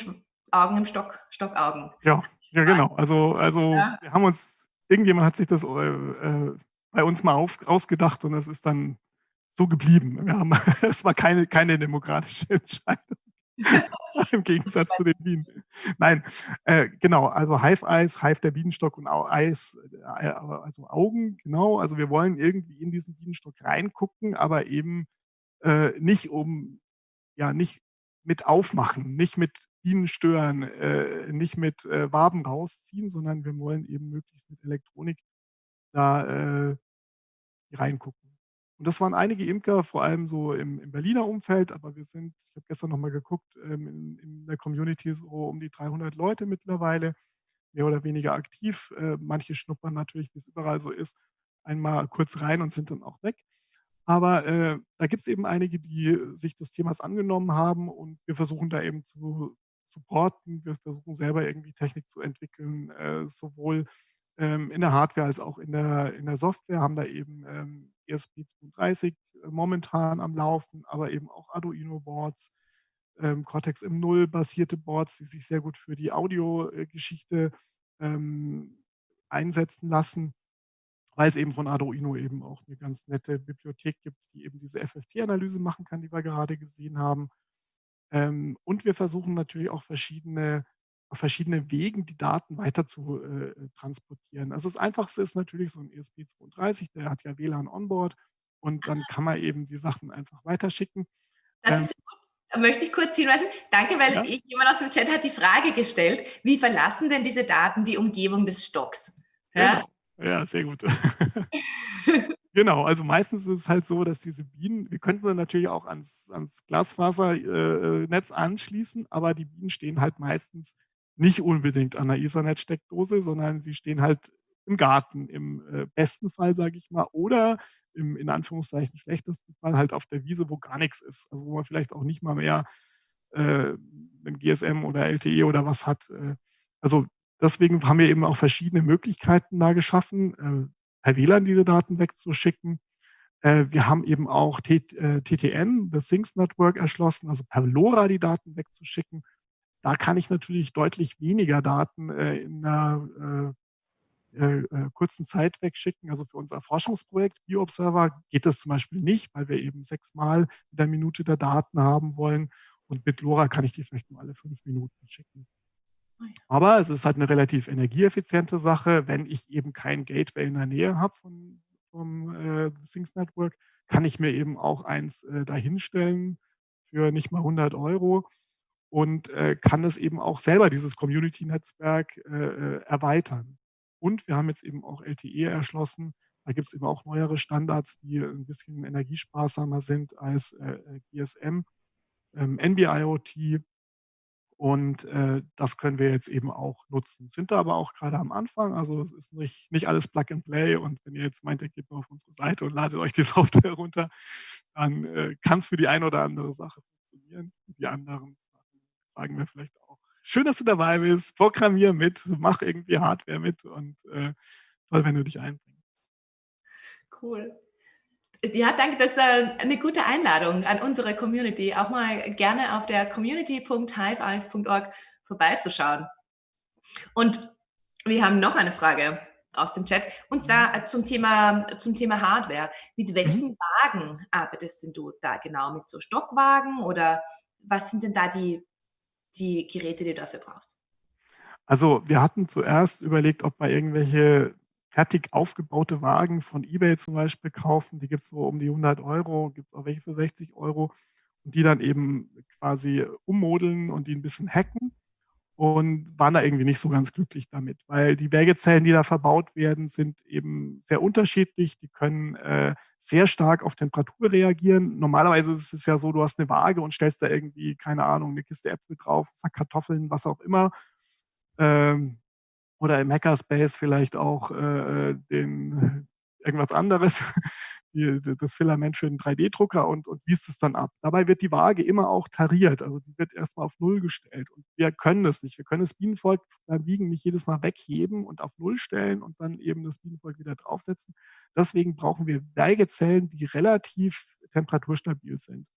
Augen im Stock, Stockaugen. Ja, ja, genau. Also, also ja. wir haben uns, irgendjemand hat sich das äh, äh bei uns mal auf, ausgedacht und es ist dann so geblieben. Wir haben, es war keine, keine demokratische Entscheidung. Im Gegensatz zu den Bienen. Nein, äh, genau, also Hive-Eis, Hive der Bienenstock und Eis, äh, also Augen, genau. Also wir wollen irgendwie in diesen Bienenstock reingucken, aber eben äh, nicht um, ja, nicht mit aufmachen, nicht mit Bienen stören, äh, nicht mit äh, Waben rausziehen, sondern wir wollen eben möglichst mit Elektronik da äh, reingucken. Und das waren einige Imker, vor allem so im, im Berliner Umfeld, aber wir sind, ich habe gestern nochmal geguckt, ähm, in, in, der Community so um die 300 Leute mittlerweile, mehr oder weniger aktiv. Äh, manche schnuppern natürlich, wie es überall so ist, einmal kurz rein und sind dann auch weg. Aber äh, da gibt es eben einige, die sich des Themas angenommen haben und wir versuchen da eben zu supporten. Wir versuchen selber irgendwie Technik zu entwickeln, äh, sowohl ähm, in der Hardware als auch in der, in der Software, haben da eben ähm, ESP32 äh, momentan am Laufen, aber eben auch Arduino-Boards, ähm, Cortex M0 basierte Boards, die sich sehr gut für die Audiogeschichte ähm, einsetzen lassen, weil es eben von Arduino eben auch eine ganz nette Bibliothek gibt, die eben diese FFT-Analyse machen kann, die wir gerade gesehen haben. Ähm, und wir versuchen natürlich auch verschiedene auf verschiedenen Wegen die Daten weiter zu äh, transportieren. Also das Einfachste ist natürlich so ein ESP32, der hat ja WLAN onboard und dann kann man eben die Sachen einfach weiterschicken. Das ähm, ist gut. Möchte ich kurz hinweisen? Danke, weil ja. jemand aus dem Chat hat die Frage gestellt, wie verlassen denn diese Daten die Umgebung des Stocks? Ja, genau. Ja sehr gut. Genau, also meistens ist es halt so, dass diese Bienen, wir könnten sie natürlich auch ans, ans Glasfasernetz äh, anschließen, aber die Bienen stehen halt meistens nicht unbedingt an der Ethernet-Steckdose, sondern sie stehen halt im Garten im äh, besten Fall, sage ich mal, oder im in Anführungszeichen schlechtesten Fall halt auf der Wiese, wo gar nichts ist. Also wo man vielleicht auch nicht mal mehr äh, ein GSM oder LTE oder was hat. Äh, also deswegen haben wir eben auch verschiedene Möglichkeiten da geschaffen, äh, per WLAN diese Daten wegzuschicken. Äh, wir haben eben auch T äh, TTN, das Things Network, erschlossen, also per LoRa die Daten wegzuschicken da kann ich natürlich deutlich weniger Daten in einer kurzen Zeit wegschicken. Also für unser Forschungsprojekt BioObserver geht das zum Beispiel nicht, weil wir eben sechsmal in der Minute der Daten haben wollen. Und mit LoRa kann ich die vielleicht nur alle fünf Minuten schicken. Oh Aber es ist halt eine relativ energieeffiziente Sache. Wenn ich eben kein Gateway in der Nähe habe von, vom äh, Things Network, kann ich mir eben auch eins äh, dahinstellen für nicht mal 100 Euro und äh, kann es eben auch selber, dieses Community-Netzwerk, äh, äh erweitern. Und wir haben jetzt eben auch LTE erschlossen. Da gibt es eben auch neuere Standards, die ein bisschen energiesparsamer sind als äh, äh GSM, ähm, NB-IoT. Und äh, das können wir jetzt eben auch nutzen. Sind da aber auch gerade am Anfang. Also es ist nicht, nicht alles Plug and Play. Und wenn ihr jetzt meint, ihr geht mal auf unsere Seite und ladet euch die Software runter, dann kann es für die eine oder andere Sache funktionieren. Die anderen sagen wir vielleicht auch schön, dass du dabei bist, programmier mit, mach irgendwie Hardware mit und äh, toll, wenn du dich einbringst. Cool. Ja, danke. Das ist äh, eine gute Einladung an unsere Community, auch mal gerne auf der community.hiveeyes.org vorbeizuschauen. Und wir haben noch eine Frage aus dem Chat und zwar äh, zum Thema, zum Thema Hardware. Mit welchen mhm. Wagen arbeitest denn du da genau? Mit so Stockwagen oder was sind denn da die, die Geräte, die du dafür brauchst? Also wir hatten zuerst überlegt, ob wir irgendwelche fertig aufgebaute Wagen von eBay zum Beispiel kaufen. Die gibt es so um die 100 Euro, gibt es auch welche für 60 Euro und die dann eben quasi ummodeln und die ein bisschen hacken und waren da irgendwie nicht so ganz glücklich damit, weil die Wägezellen, die da verbaut werden, sind eben sehr unterschiedlich. Die können äh, sehr stark auf Temperatur reagieren. Normalerweise ist es ja so, du hast eine Waage und stellst da irgendwie, keine Ahnung, eine Kiste Äpfel drauf, Sack Kartoffeln, was auch immer. Ähm, oder im Hackerspace vielleicht auch äh, den irgendwas anderes, die, das Filament für den 3D-Drucker und, und liest es dann ab. Dabei wird die Waage immer auch tariert, also die wird erstmal auf Null gestellt. Und wir können das nicht. Wir können das Bienenvolk beim Wiegen nicht jedes Mal wegheben und auf Null stellen und dann eben das Bienenvolk wieder draufsetzen. Deswegen brauchen wir Weigezellen, die relativ temperaturstabil sind.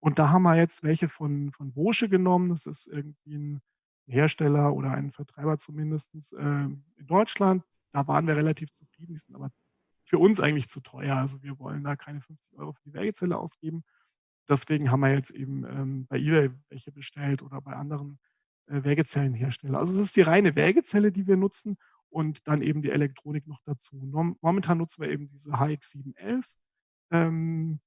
Und da haben wir jetzt welche von, von Bosche genommen. Das ist irgendwie ein Hersteller oder ein Vertreiber zumindest äh, in Deutschland. Da waren wir relativ zufrieden. Die sind aber für uns eigentlich zu teuer. Also wir wollen da keine 50 Euro für die Werkzelle ausgeben. Deswegen haben wir jetzt eben ähm, bei eBay welche bestellt oder bei anderen äh, Wägezellenherstellern. Also es ist die reine Wägezelle, die wir nutzen und dann eben die Elektronik noch dazu. Momentan nutzen wir eben diese HX711. Ähm,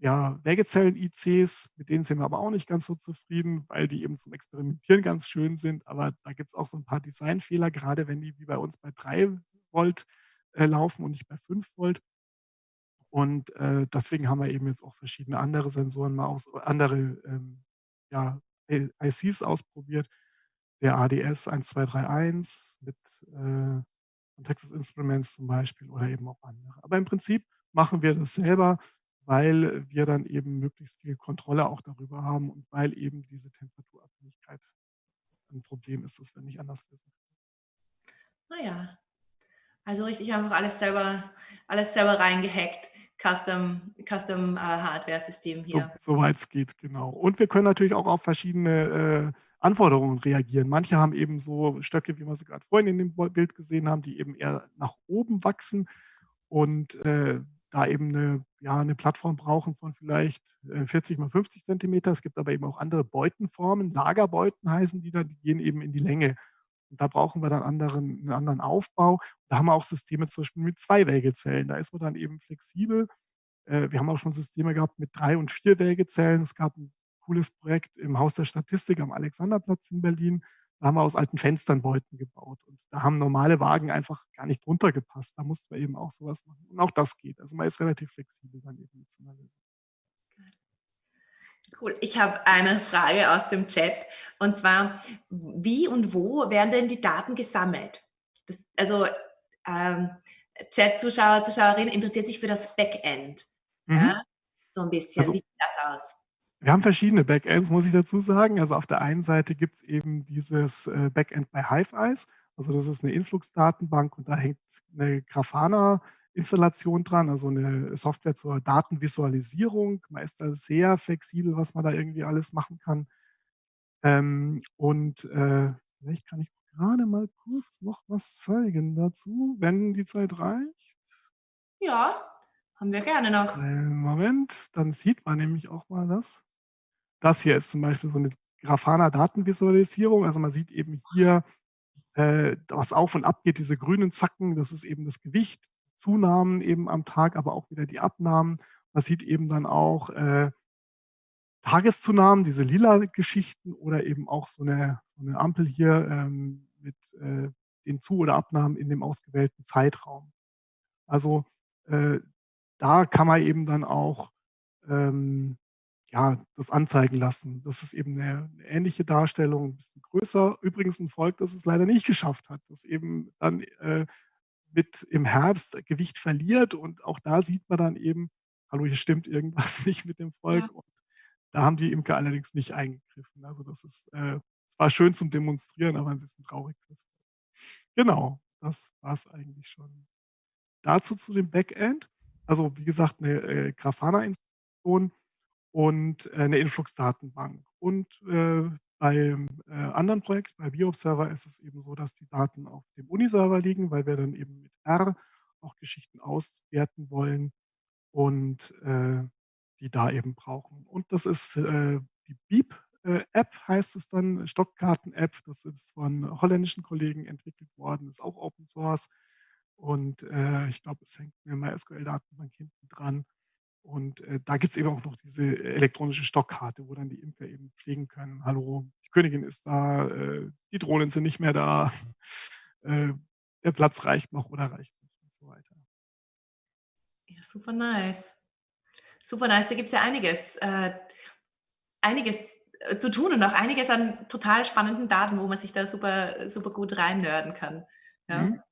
ja, Wägezellen-ICs, mit denen sind wir aber auch nicht ganz so zufrieden, weil die eben zum Experimentieren ganz schön sind. Aber da gibt es auch so ein paar Designfehler, gerade wenn die wie bei uns bei 3 Volt äh, laufen und nicht bei 5 Volt. Und äh, deswegen haben wir eben jetzt auch verschiedene andere Sensoren mal aus, andere ähm, ja, ICs ausprobiert. Der ADS 1231 mit äh, Texas Instruments zum Beispiel oder eben auch andere. Aber im Prinzip machen wir das selber weil wir dann eben möglichst viel Kontrolle auch darüber haben und weil eben diese Temperaturabhängigkeit ein Problem ist, das wir nicht anders lösen können. Naja, also richtig einfach alles selber, alles selber reingehackt. Custom, Custom uh, Hardware-System hier. So, Soweit es geht, genau. Und wir können natürlich auch auf verschiedene äh, Anforderungen reagieren. Manche haben eben so Stöcke, wie wir sie gerade vorhin in dem Bild gesehen haben, die eben eher nach oben wachsen. Und äh, da eben eine, ja, eine Plattform brauchen von vielleicht 40 äh, mal 50 Zentimeter. Es gibt aber eben auch andere Beutenformen, Lagerbeuten heißen die dann, die gehen eben in die Länge. Und da brauchen wir dann anderen, einen anderen Aufbau. Da haben wir auch Systeme zum Beispiel mit zwei Wägezellen. Da ist man dann eben flexibel. Äh, wir haben auch schon Systeme gehabt mit drei und vier Wägezellen. Es gab ein cooles Projekt im Haus der Statistik am Alexanderplatz in Berlin. Da haben wir aus alten Fenstern Beuten gebaut. Und da haben normale Wagen einfach gar nicht drunter gepasst. Da mussten wir eben auch sowas machen. Und auch das geht. Also man ist relativ flexibel dann eben mit so einer Lösung. Cool. Ich habe eine Frage aus dem Chat. Und zwar, wie und wo werden denn die Daten gesammelt? Das, also ähm, Chat-Zuschauer, Zuschauerinnen interessiert sich für das Backend. Mhm. Ja? So ein bisschen. Also, wie sieht das aus? Wir haben verschiedene Backends, muss ich dazu sagen. Also auf der einen Seite gibt es eben dieses äh, Backend bei Hiveyes. Also das ist eine Influx-Datenbank und da hängt eine Grafana-Installation dran, also eine Software zur Datenvisualisierung. Man ist da sehr flexibel, was man da irgendwie alles machen kann. Ähm, und äh, vielleicht kann ich gerade mal kurz noch was zeigen dazu, wenn die Zeit reicht. Ja, haben wir gerne noch. Moment, dann sieht man nämlich auch mal das. Das hier ist zum Beispiel so eine Grafana-Datenvisualisierung. Also man sieht eben hier, äh, was auf und ab geht, diese grünen Zacken, das ist eben das Gewicht, Zunahmen eben am Tag, aber auch wieder die Abnahmen. Man sieht eben dann auch äh, Tageszunahmen, diese lila Geschichten oder eben auch so eine, so eine Ampel hier ähm, mit äh, den Zu- oder Abnahmen in dem ausgewählten Zeitraum. Also äh, da kann man eben dann auch ähm, ja, das anzeigen lassen. Das ist eben eine, eine, ähnliche Darstellung, ein bisschen größer. Übrigens ein Volk, das es leider nicht geschafft hat, das eben dann äh, mit im Herbst Gewicht verliert. Und auch da sieht man dann eben, hallo, hier stimmt irgendwas nicht mit dem Volk. Ja. Und da haben die Imker allerdings nicht eingegriffen. Also das ist äh, es war schön zum Demonstrieren, aber ein bisschen traurig. Genau, das war es eigentlich schon. Dazu zu dem Backend. Also wie gesagt, eine äh, Grafana-Installation und äh, eine Influx-Datenbank. Und äh, beim äh, anderen Projekt, bei BioServer, ist es eben so, dass die Daten auf dem Uniserver liegen, weil wir dann eben mit R auch Geschichten auswerten wollen und äh, die da eben brauchen. Und das ist äh, die Beep-App, heißt es dann, Stockkarten-App. Das ist von holländischen Kollegen entwickelt worden, ist auch Open Source. Und äh, ich glaube, es hängt eine MySQL-Datenbank hinten dran. Und äh, da gibt es eben auch noch diese elektronische Stockkarte, wo dann die Imker eben pflegen können. Hallo, die Königin ist da, äh, die Drohnen sind nicht mehr da, äh, der Platz reicht noch oder reicht nicht und so weiter. Ja, super nice. Super nice, da gibt es ja einiges, äh, einiges äh, zu tun und auch einiges an total spannenden Daten, wo man sich da super, super gut reinnörden kann. Ja. Mhm.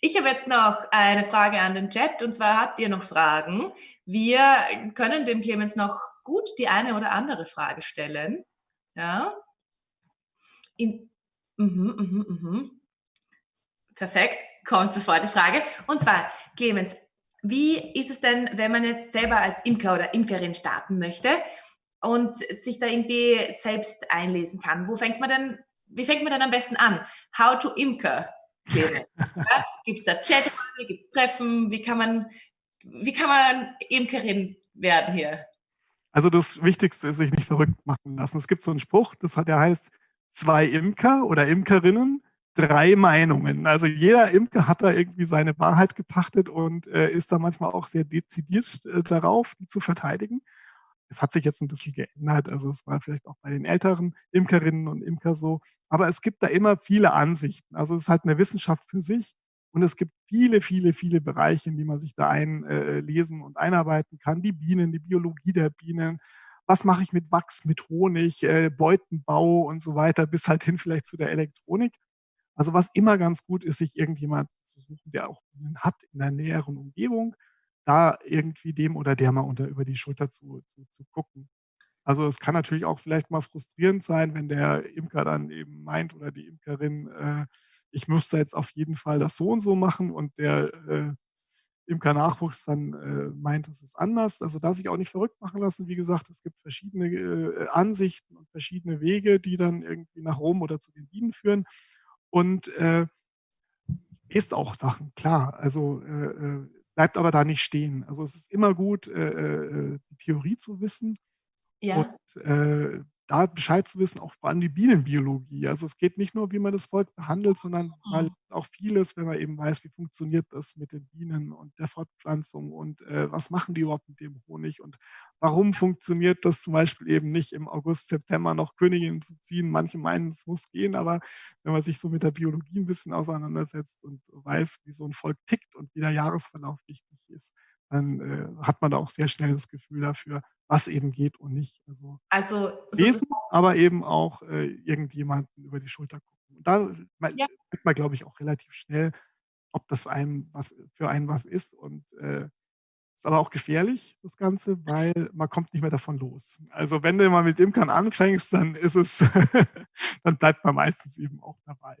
Ich habe jetzt noch eine Frage an den Chat und zwar habt ihr noch Fragen? Wir können dem Clemens noch gut die eine oder andere Frage stellen. Ja. In, mhm, mhm, mhm. Perfekt, kommt sofort die Frage. Und zwar, Clemens, wie ist es denn, wenn man jetzt selber als Imker oder Imkerin starten möchte und sich da irgendwie selbst einlesen kann? Wo fängt man denn, wie fängt man denn am besten an? How to Imker? Ja? Gibt es da Chat, gibt es Treffen? Wie kann man, wie kann man Imkerin werden hier? Also das Wichtigste ist, sich nicht verrückt machen lassen. Es gibt so einen Spruch, das hat, der heißt, zwei Imker oder Imkerinnen, drei Meinungen. Also jeder Imker hat da irgendwie seine Wahrheit gepachtet und äh, ist da manchmal auch sehr dezidiert äh, darauf, die zu verteidigen. Es hat sich jetzt ein bisschen geändert, also es war vielleicht auch bei den älteren Imkerinnen und Imker so, aber es gibt da immer viele Ansichten. Also es ist halt eine Wissenschaft für sich und es gibt viele, viele, viele Bereiche, in die man sich da einlesen äh, und einarbeiten kann. Die Bienen, die Biologie der Bienen, was mache ich mit Wachs, mit Honig, äh, Beutenbau und so weiter, bis halt hin vielleicht zu der Elektronik. Also was immer ganz gut ist, sich irgendjemand zu suchen, der auch Bienen hat in der näheren Umgebung da irgendwie dem oder der mal unter über die Schulter zu, zu, zu gucken. Also es kann natürlich auch vielleicht mal frustrierend sein, wenn der Imker dann eben meint oder die Imkerin, äh, ich müsste jetzt auf jeden Fall das so und so machen und der äh, Imker-Nachwuchs dann äh, meint, es ist anders. Also da sich auch nicht verrückt machen lassen. Wie gesagt, es gibt verschiedene äh, Ansichten und verschiedene Wege, die dann irgendwie nach Rom oder zu den Bienen führen. Und äh, ist auch Sachen, klar. Also äh, äh bleibt aber da nicht stehen. Also es ist immer gut, äh, äh, äh, die Theorie zu wissen ja. und äh, da Bescheid zu wissen, auch allem die Bienenbiologie. Also es geht nicht nur, wie man das Volk behandelt, sondern mhm. auch vieles, wenn man eben weiß, wie funktioniert das mit den Bienen und der Fortpflanzung und äh, was machen die überhaupt mit dem Honig und warum funktioniert das zum Beispiel eben nicht im August, September noch Königinnen zu ziehen. Manche meinen, es muss gehen, aber wenn man sich so mit der Biologie ein bisschen auseinandersetzt und weiß, wie so ein Volk tickt und wie der Jahresverlauf wichtig ist, dann äh, hat man da auch sehr schnell das Gefühl dafür, was eben geht und nicht. Also, also lesen, aber eben auch äh, irgendjemanden über die Schulter gucken. Und da ja. merkt man, glaube ich, auch relativ schnell, ob das einem was für einen was ist. Und äh, ist aber auch gefährlich, das Ganze, weil man kommt nicht mehr davon los. Also wenn du mal mit Imkern anfängst, dann ist es, dann bleibt man meistens eben auch dabei,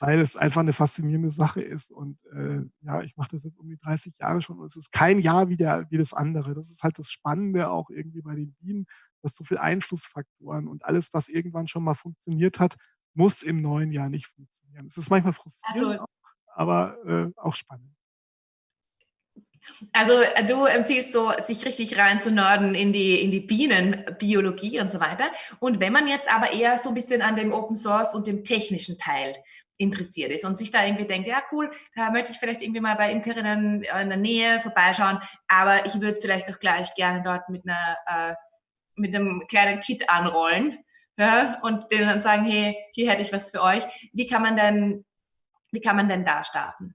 weil es einfach eine faszinierende Sache ist. Und äh, ja, ich mache das jetzt um die 30 Jahre schon und es ist kein Jahr wie, der, wie das andere. Das ist halt das Spannende auch irgendwie bei den Bienen, dass so viele Einflussfaktoren und alles, was irgendwann schon mal funktioniert hat, muss im neuen Jahr nicht funktionieren. Es ist manchmal frustrierend, also, auch, aber äh, auch spannend. Also äh, du empfiehlst so, sich richtig rein zu nörden in die, in die Bienenbiologie und so weiter. Und wenn man jetzt aber eher so ein bisschen an dem Open Source und dem technischen Teil interessiert ist und sich da irgendwie denkt, ja cool, da möchte ich vielleicht irgendwie mal bei Imkerinnen in der Nähe vorbeischauen, aber ich würde vielleicht auch gleich gerne dort mit einer äh, mit einem kleinen Kit anrollen ja, und denen dann sagen, hey, hier hätte ich was für euch. Wie kann man denn, wie kann man denn da starten?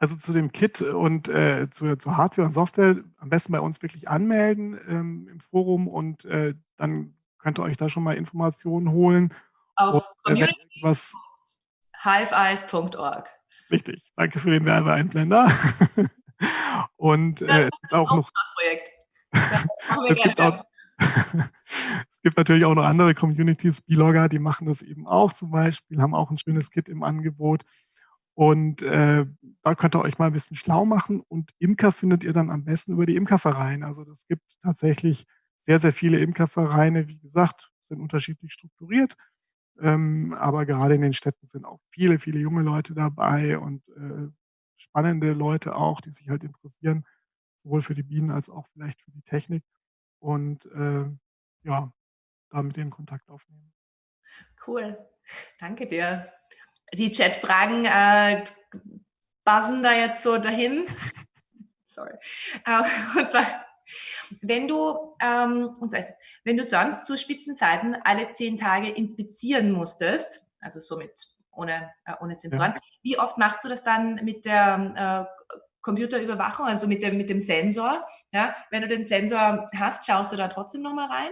Also zu dem Kit und äh, zu, zu, Hardware und Software am besten bei uns wirklich anmelden ähm, im Forum und äh, dann könnt ihr euch da schon mal Informationen holen. Auf äh, community.hiveeyes.org. Richtig, danke für den Werbeeinblender. und äh, es gibt auch noch, es, gibt auch, es gibt natürlich auch noch andere Communities, Blogger, die machen das eben auch zum Beispiel, haben auch ein schönes Kit im Angebot. Und äh, da könnt ihr euch mal ein bisschen schlau machen. Und Imker findet ihr dann am besten über die Imkervereine. Also das gibt tatsächlich sehr, sehr viele Imkervereine. Wie gesagt, sind unterschiedlich strukturiert. Ähm, aber gerade in den Städten sind auch viele, viele junge Leute dabei und äh, spannende Leute auch, die sich halt interessieren, sowohl für die Bienen als auch vielleicht für die Technik. Und äh, ja, da mit denen Kontakt aufnehmen. Cool. Danke dir. Die Chatfragen äh, buzzen da jetzt so dahin. Sorry. Uh, und zwar, wenn du, ähm, und zwar, wenn du sonst zu Spitzenzeiten alle zehn Tage inspizieren musstest, also somit ohne, äh, ohne Sensoren, ja. wie oft machst du das dann mit der äh, Computerüberwachung, also mit dem, mit dem Sensor? Ja? Wenn du den Sensor hast, schaust du da trotzdem nochmal rein?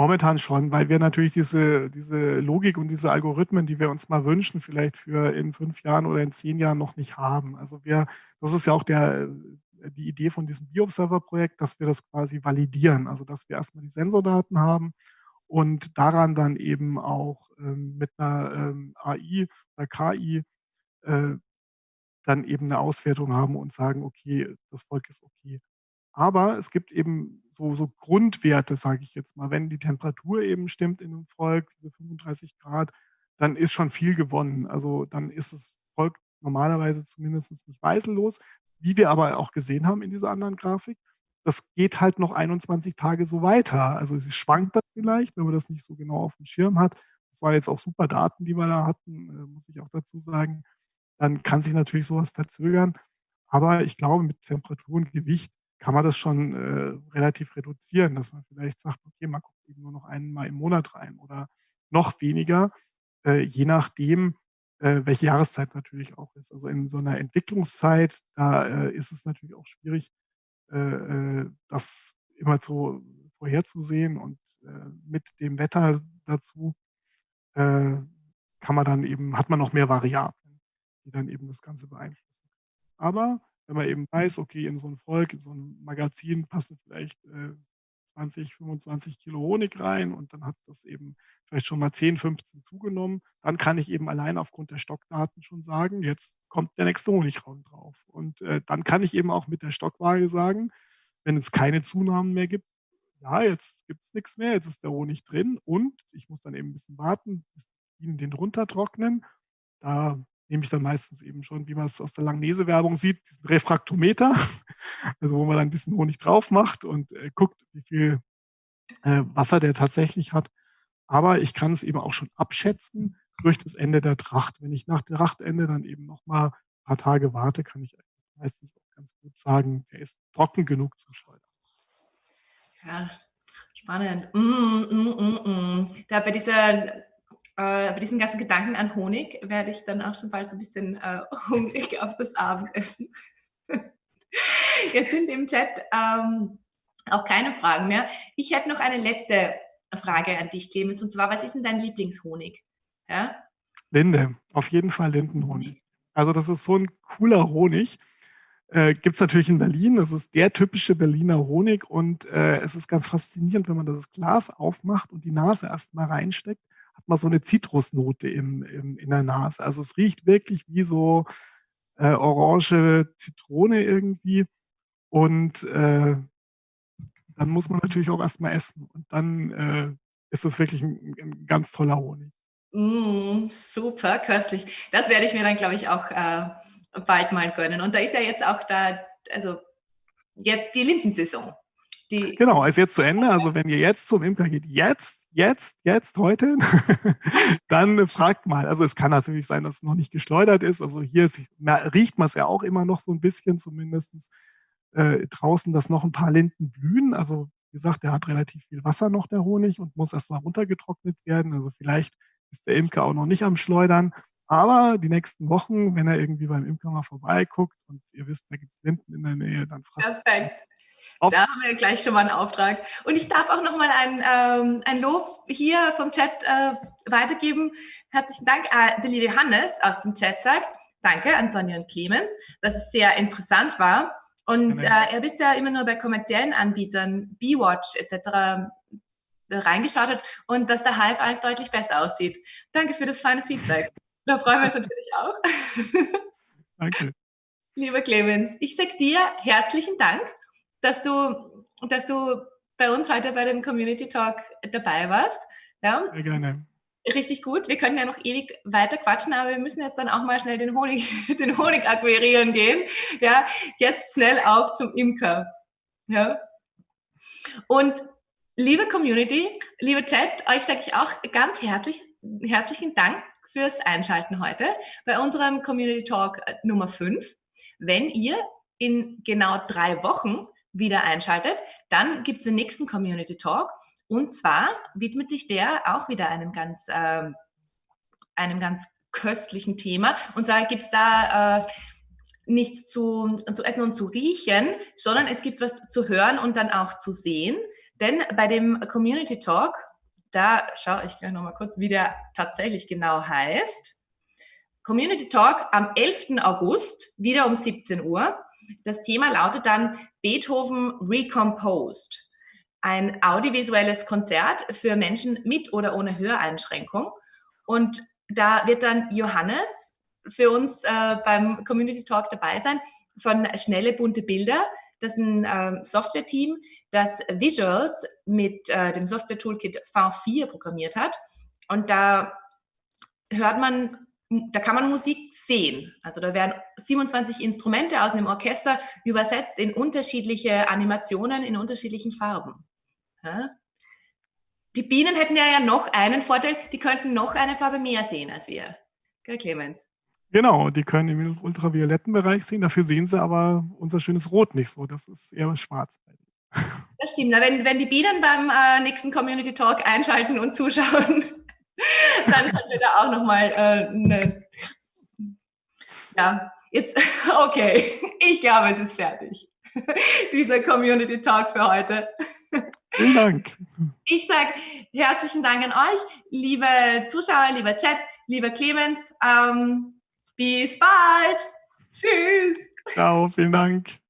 Momentan schon, weil wir natürlich diese, diese Logik und diese Algorithmen, die wir uns mal wünschen, vielleicht für in fünf Jahren oder in zehn Jahren noch nicht haben. Also wir, das ist ja auch der, die Idee von diesem Bioobserver-Projekt, dass wir das quasi validieren. Also dass wir erstmal die Sensordaten haben und daran dann eben auch ähm, mit einer ähm, AI oder KI äh, dann eben eine Auswertung haben und sagen, okay, das Volk ist okay. Aber es gibt eben so, so Grundwerte, sage ich jetzt mal. Wenn die Temperatur eben stimmt in einem Volk, diese 35 Grad, dann ist schon viel gewonnen. Also dann ist das Volk normalerweise zumindest nicht weißellos. Wie wir aber auch gesehen haben in dieser anderen Grafik, das geht halt noch 21 Tage so weiter. Also es schwankt dann vielleicht, wenn man das nicht so genau auf dem Schirm hat. Das waren jetzt auch super Daten, die wir da hatten, äh, muss ich auch dazu sagen. Dann kann sich natürlich sowas verzögern. Aber ich glaube, mit Temperatur und Gewicht kann man das schon äh, relativ reduzieren, dass man vielleicht sagt, okay, man guckt eben nur noch einmal im Monat rein oder noch weniger, äh, je nachdem, äh, welche Jahreszeit natürlich auch ist. Also in so einer Entwicklungszeit, da äh, ist es natürlich auch schwierig, äh, äh, das immer so vorherzusehen und mit dem Wetter dazu kann man dann eben, hat man noch mehr Variablen, die dann eben das Ganze beeinflussen. Aber wenn man eben weiß, okay, in so ein Volk, in so ein Magazin passen vielleicht äh, 20, 25 Kilo Honig rein und dann hat das eben vielleicht schon mal 10, 15 zugenommen, dann kann ich eben allein aufgrund der Stockdaten schon sagen, jetzt kommt der nächste Honigraum drauf. Und äh, dann kann ich eben auch mit der Stockwaage sagen, wenn es keine Zunahmen mehr gibt, ja, jetzt gibt es nichts mehr, jetzt ist der Honig drin und ich muss dann eben ein bisschen warten, bis Bienen den runtertrocknen. Da nehme ich dann meistens eben schon, wie man es aus der Langnese-Werbung sieht, diesen Refraktometer, also wo man dann ein bisschen Honig drauf macht und äh, guckt, wie viel äh, Wasser der tatsächlich hat. Aber ich kann es eben auch schon abschätzen durch das Ende der Tracht. Wenn ich nach der Trachtende dann eben noch mal ein paar Tage warte, kann ich meistens auch ganz gut sagen, der ist trocken genug zum Schleudern. Ja, spannend. Mm, mm, mm, mm. Da bei dieser äh, bei diesen ganzen Gedanken an Honig werde ich dann auch schon bald so ein bisschen äh, hungrig auf das Abendessen. Jetzt sind im Chat ähm, auch keine Fragen mehr. Ich hätte noch eine letzte Frage an dich, Clemens, und zwar, was ist denn dein Lieblingshonig? Ja? Linde, auf jeden Fall Lindenhonig. Also das ist so ein cooler Honig. Äh, Gibt es natürlich in Berlin. Das ist der typische Berliner Honig und äh, es ist ganz faszinierend, wenn man das Glas aufmacht und die Nase erstmal reinsteckt hat man so eine Zitrusnote im, im, in der Nase. Also es riecht wirklich wie so äh, orange Zitrone irgendwie. Und äh, dann muss man natürlich auch erstmal essen. Und dann äh, ist das wirklich ein, ein, ganz toller Honig. Mm, super, köstlich. Das werde ich mir dann, glaube ich, auch äh, bald mal gönnen. Und da ist ja jetzt auch da, also jetzt die Lindensaison. Die genau, ist jetzt zu Ende. Also wenn ihr jetzt zum Imker geht, jetzt, jetzt, jetzt, heute, dann fragt mal. Also es kann natürlich sein, dass es noch nicht geschleudert ist. Also hier ist, riecht man es ja auch immer noch so ein bisschen zumindest äh, draußen, dass noch ein paar Linden blühen. Also wie gesagt, der hat relativ viel Wasser noch, der Honig, und muss erstmal runtergetrocknet werden. Also vielleicht ist der Imker auch noch nicht am Schleudern. Aber die nächsten Wochen, wenn er irgendwie beim Imker mal vorbeiguckt und ihr wisst, da gibt es Linden in der Nähe, dann fragt Perfekt. Da haben wir gleich schon mal einen Auftrag. Und ich darf auch noch mal ein, ähm, ein Lob hier vom Chat äh, weitergeben. Herzlichen Dank. Äh, der liebe Hannes aus dem Chat sagt, danke an Sonja und Clemens, dass es sehr interessant war Und äh, er bist ja immer nur bei kommerziellen Anbietern, B-Watch etc. reingeschaut hat und dass der Hive 1 deutlich besser aussieht. Danke für das feine Feedback. Da freuen wir uns natürlich auch. Danke. Lieber Clemens, ich sage dir herzlichen Dank, dass du, dass du bei uns heute bei dem Community Talk dabei warst. Ja? Sehr gerne. Richtig gut. Wir können ja noch ewig weiter quatschen, aber wir müssen jetzt dann auch mal schnell den Honig, den Honig akquirieren gehen. Ja, jetzt schnell auf zum Imker. Ja. Und liebe Community, liebe Chat, euch sage ich auch ganz herzlich, herzlichen Dank fürs Einschalten heute bei unserem Community Talk Nummer 5. Wenn ihr in genau drei Wochen wieder einschaltet, dann gibt es den nächsten Community Talk. Und zwar widmet sich der auch wieder einem ganz, äh, einem ganz köstlichen Thema. Und zwar gibt es da äh, nichts zu, zu essen und zu riechen, sondern es gibt was zu hören und dann auch zu sehen. Denn bei dem Community Talk, da schaue ich gleich nochmal kurz, wie der tatsächlich genau heißt. Community Talk am 11. August, wieder um 17 Uhr. Das Thema lautet dann Beethoven Recomposed. Ein audiovisuelles Konzert für Menschen mit oder ohne Höreinschränkung. Und da wird dann Johannes für uns äh, beim Community Talk dabei sein von Schnelle bunte Bilder. Das ist ein äh, Software-Team, das Visuals mit äh, dem Software-Toolkit V4 programmiert hat. Und da hört man da kann man Musik sehen. Also da werden 27 Instrumente aus einem Orchester übersetzt in unterschiedliche Animationen in unterschiedlichen Farben. Ja? Die Bienen hätten ja, ja noch einen Vorteil, die könnten noch eine Farbe mehr sehen als wir. Gell, Clemens? Genau, die können im ultravioletten Bereich sehen, dafür sehen sie aber unser schönes Rot nicht so, das ist eher schwarz. Das stimmt, wenn, wenn die Bienen beim äh, nächsten Community Talk einschalten und zuschauen, dann haben wir da auch nochmal äh, eine. Ja, jetzt, okay, ich glaube, es ist fertig. Dieser Community Talk für heute. Vielen Dank. Ich sage herzlichen Dank an euch, liebe Zuschauer, lieber Chat, lieber Clemens. Ähm, bis bald. Tschüss. Ciao, vielen Dank.